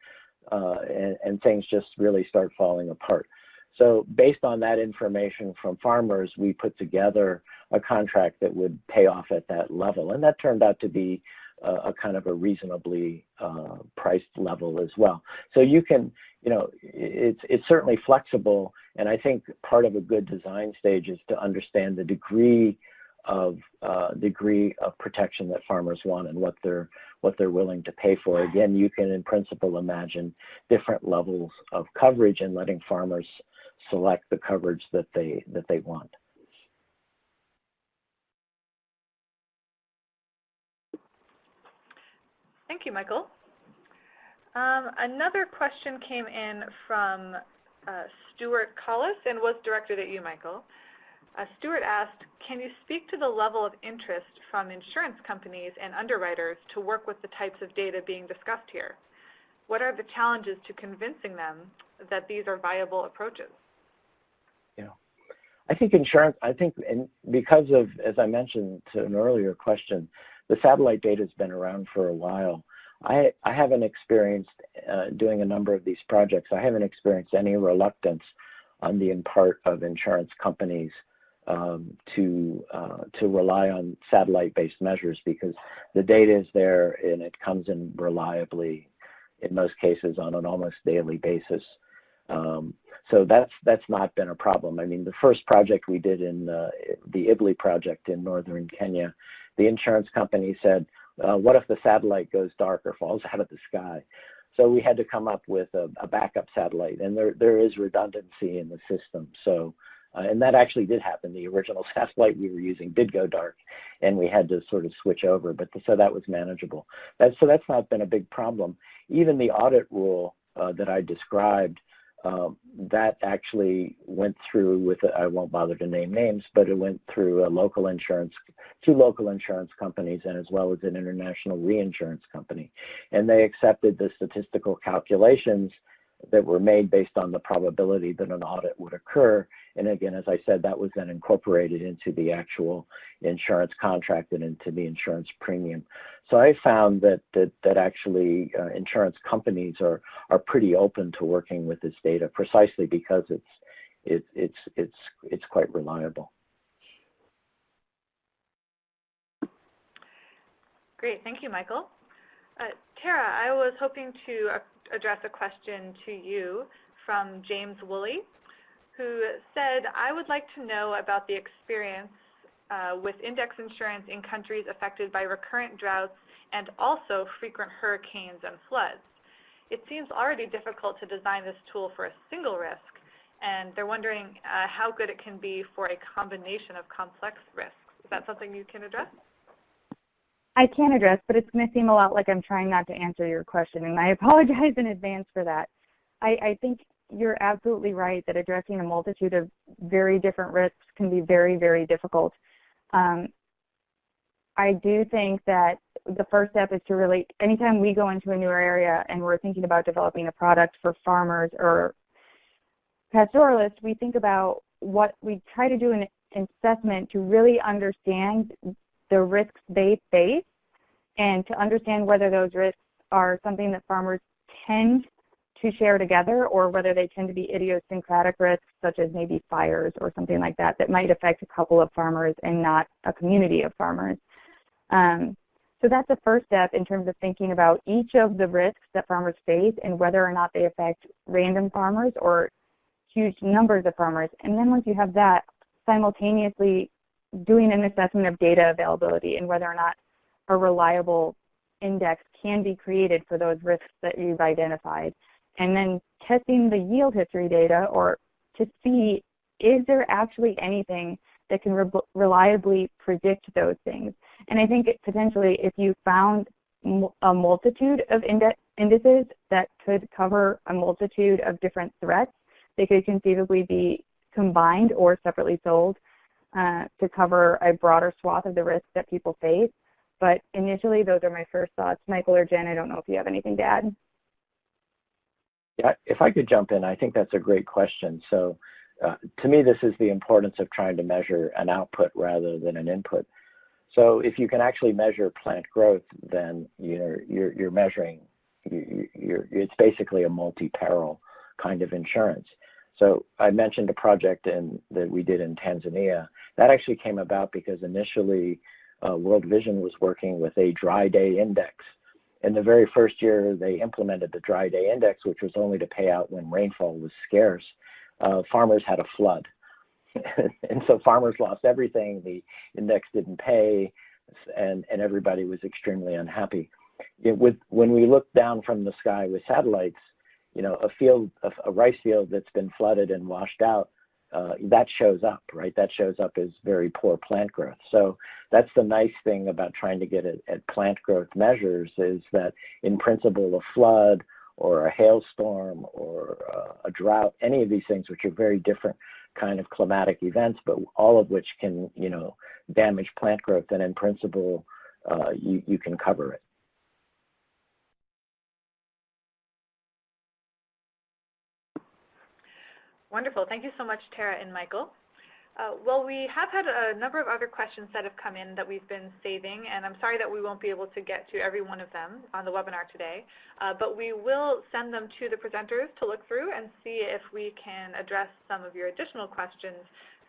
uh, and, and, things just really start falling apart. So based on that information from farmers, we put together a contract that would pay off at that level. And that turned out to be a, a kind of a reasonably uh, priced level as well. So you can, you know, it's, it's certainly flexible. And I think part of a good design stage is to understand the degree of uh, degree of protection that farmers want and what they're what they're willing to pay for. Again, you can in principle imagine different levels of coverage and letting farmers select the coverage that they that they want. Thank you, Michael. Um, another question came in from uh, Stuart Collis and was directed at you, Michael. Uh, Stuart asked, can you speak to the level of interest from insurance companies and underwriters to work with the types of data being discussed here? What are the challenges to convincing them that these are viable approaches? I think insurance, I think because of, as I mentioned to an earlier question, the satellite data has been around for a while. I, I haven't experienced uh, doing a number of these projects. I haven't experienced any reluctance on the part of insurance companies um, to uh, to rely on satellite-based measures because the data is there and it comes in reliably, in most cases, on an almost daily basis. Um, so that's that's not been a problem. I mean, the first project we did in uh, the IBLI project in northern Kenya, the insurance company said, uh, "What if the satellite goes dark or falls out of the sky?" So we had to come up with a, a backup satellite, and there there is redundancy in the system. So uh, and that actually did happen. The original *laughs* satellite we were using did go dark, and we had to sort of switch over. But the, so that was manageable. That, so that's not been a big problem. Even the audit rule uh, that I described, um, that actually went through with, I won't bother to name names, but it went through a local insurance, two local insurance companies and as well as an international reinsurance company. And they accepted the statistical calculations that were made based on the probability that an audit would occur. And again, as I said, that was then incorporated into the actual insurance contract and into the insurance premium. So I found that that, that actually uh, insurance companies are, are pretty open to working with this data precisely because it's, it, it's, it's, it's quite reliable. Great, thank you, Michael. Uh, Tara, I was hoping to uh, address a question to you from James Woolley, who said, I would like to know about the experience uh, with index insurance in countries affected by recurrent droughts and also frequent hurricanes and floods. It seems already difficult to design this tool for a single risk, and they're wondering uh, how good it can be for a combination of complex risks. Is that something you can address? I can address, but it's going to seem a lot like I'm trying not to answer your question, and I apologize in advance for that. I, I think you're absolutely right that addressing a multitude of very different risks can be very, very difficult. Um, I do think that the first step is to really, anytime we go into a new area and we're thinking about developing a product for farmers or pastoralists, we think about what we try to do an assessment to really understand the risks they face and to understand whether those risks are something that farmers tend to share together or whether they tend to be idiosyncratic risks such as maybe fires or something like that that might affect a couple of farmers and not a community of farmers. Um, so that's the first step in terms of thinking about each of the risks that farmers face and whether or not they affect random farmers or huge numbers of farmers. And then once you have that, simultaneously doing an assessment of data availability and whether or not a reliable index can be created for those risks that you've identified. And then testing the yield history data or to see is there actually anything that can re reliably predict those things. And I think it, potentially if you found a multitude of indices that could cover a multitude of different threats, they could conceivably be combined or separately sold uh, to cover a broader swath of the risks that people face. But initially, those are my first thoughts. Michael or Jen, I don't know if you have anything to add. Yeah, if I could jump in, I think that's a great question. So uh, to me, this is the importance of trying to measure an output rather than an input. So if you can actually measure plant growth, then you're, you're, you're measuring, you, you're, it's basically a multi-peril kind of insurance. So I mentioned a project in, that we did in Tanzania. That actually came about because initially uh, World Vision was working with a dry day index. In the very first year they implemented the dry day index, which was only to pay out when rainfall was scarce, uh, farmers had a flood. *laughs* and so farmers lost everything. The index didn't pay, and, and everybody was extremely unhappy. It, with, when we look down from the sky with satellites, you know, a field, a, a rice field that's been flooded and washed out, uh, that shows up, right? That shows up as very poor plant growth. So that's the nice thing about trying to get at, at plant growth measures is that in principle a flood or a hailstorm or uh, a drought, any of these things which are very different kind of climatic events, but all of which can, you know, damage plant growth, and in principle, uh, you, you can cover it. Wonderful. Thank you so much, Tara and Michael. Uh, well, we have had a number of other questions that have come in that we've been saving, and I'm sorry that we won't be able to get to every one of them on the webinar today, uh, but we will send them to the presenters to look through and see if we can address some of your additional questions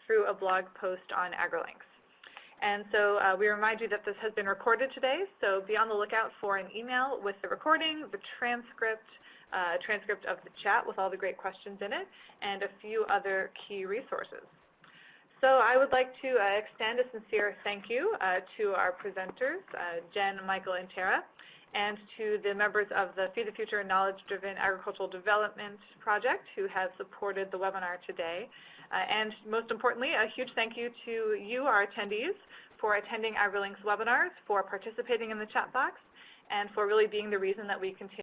through a blog post on AgriLinks. And so uh, we remind you that this has been recorded today, so be on the lookout for an email with the recording, the transcript, uh, transcript of the chat with all the great questions in it, and a few other key resources. So I would like to uh, extend a sincere thank you uh, to our presenters, uh, Jen, Michael, and Tara, and to the members of the Feed the Future Knowledge-Driven Agricultural Development Project who have supported the webinar today. Uh, and most importantly, a huge thank you to you, our attendees, for attending AgriLinks webinars, for participating in the chat box, and for really being the reason that we continue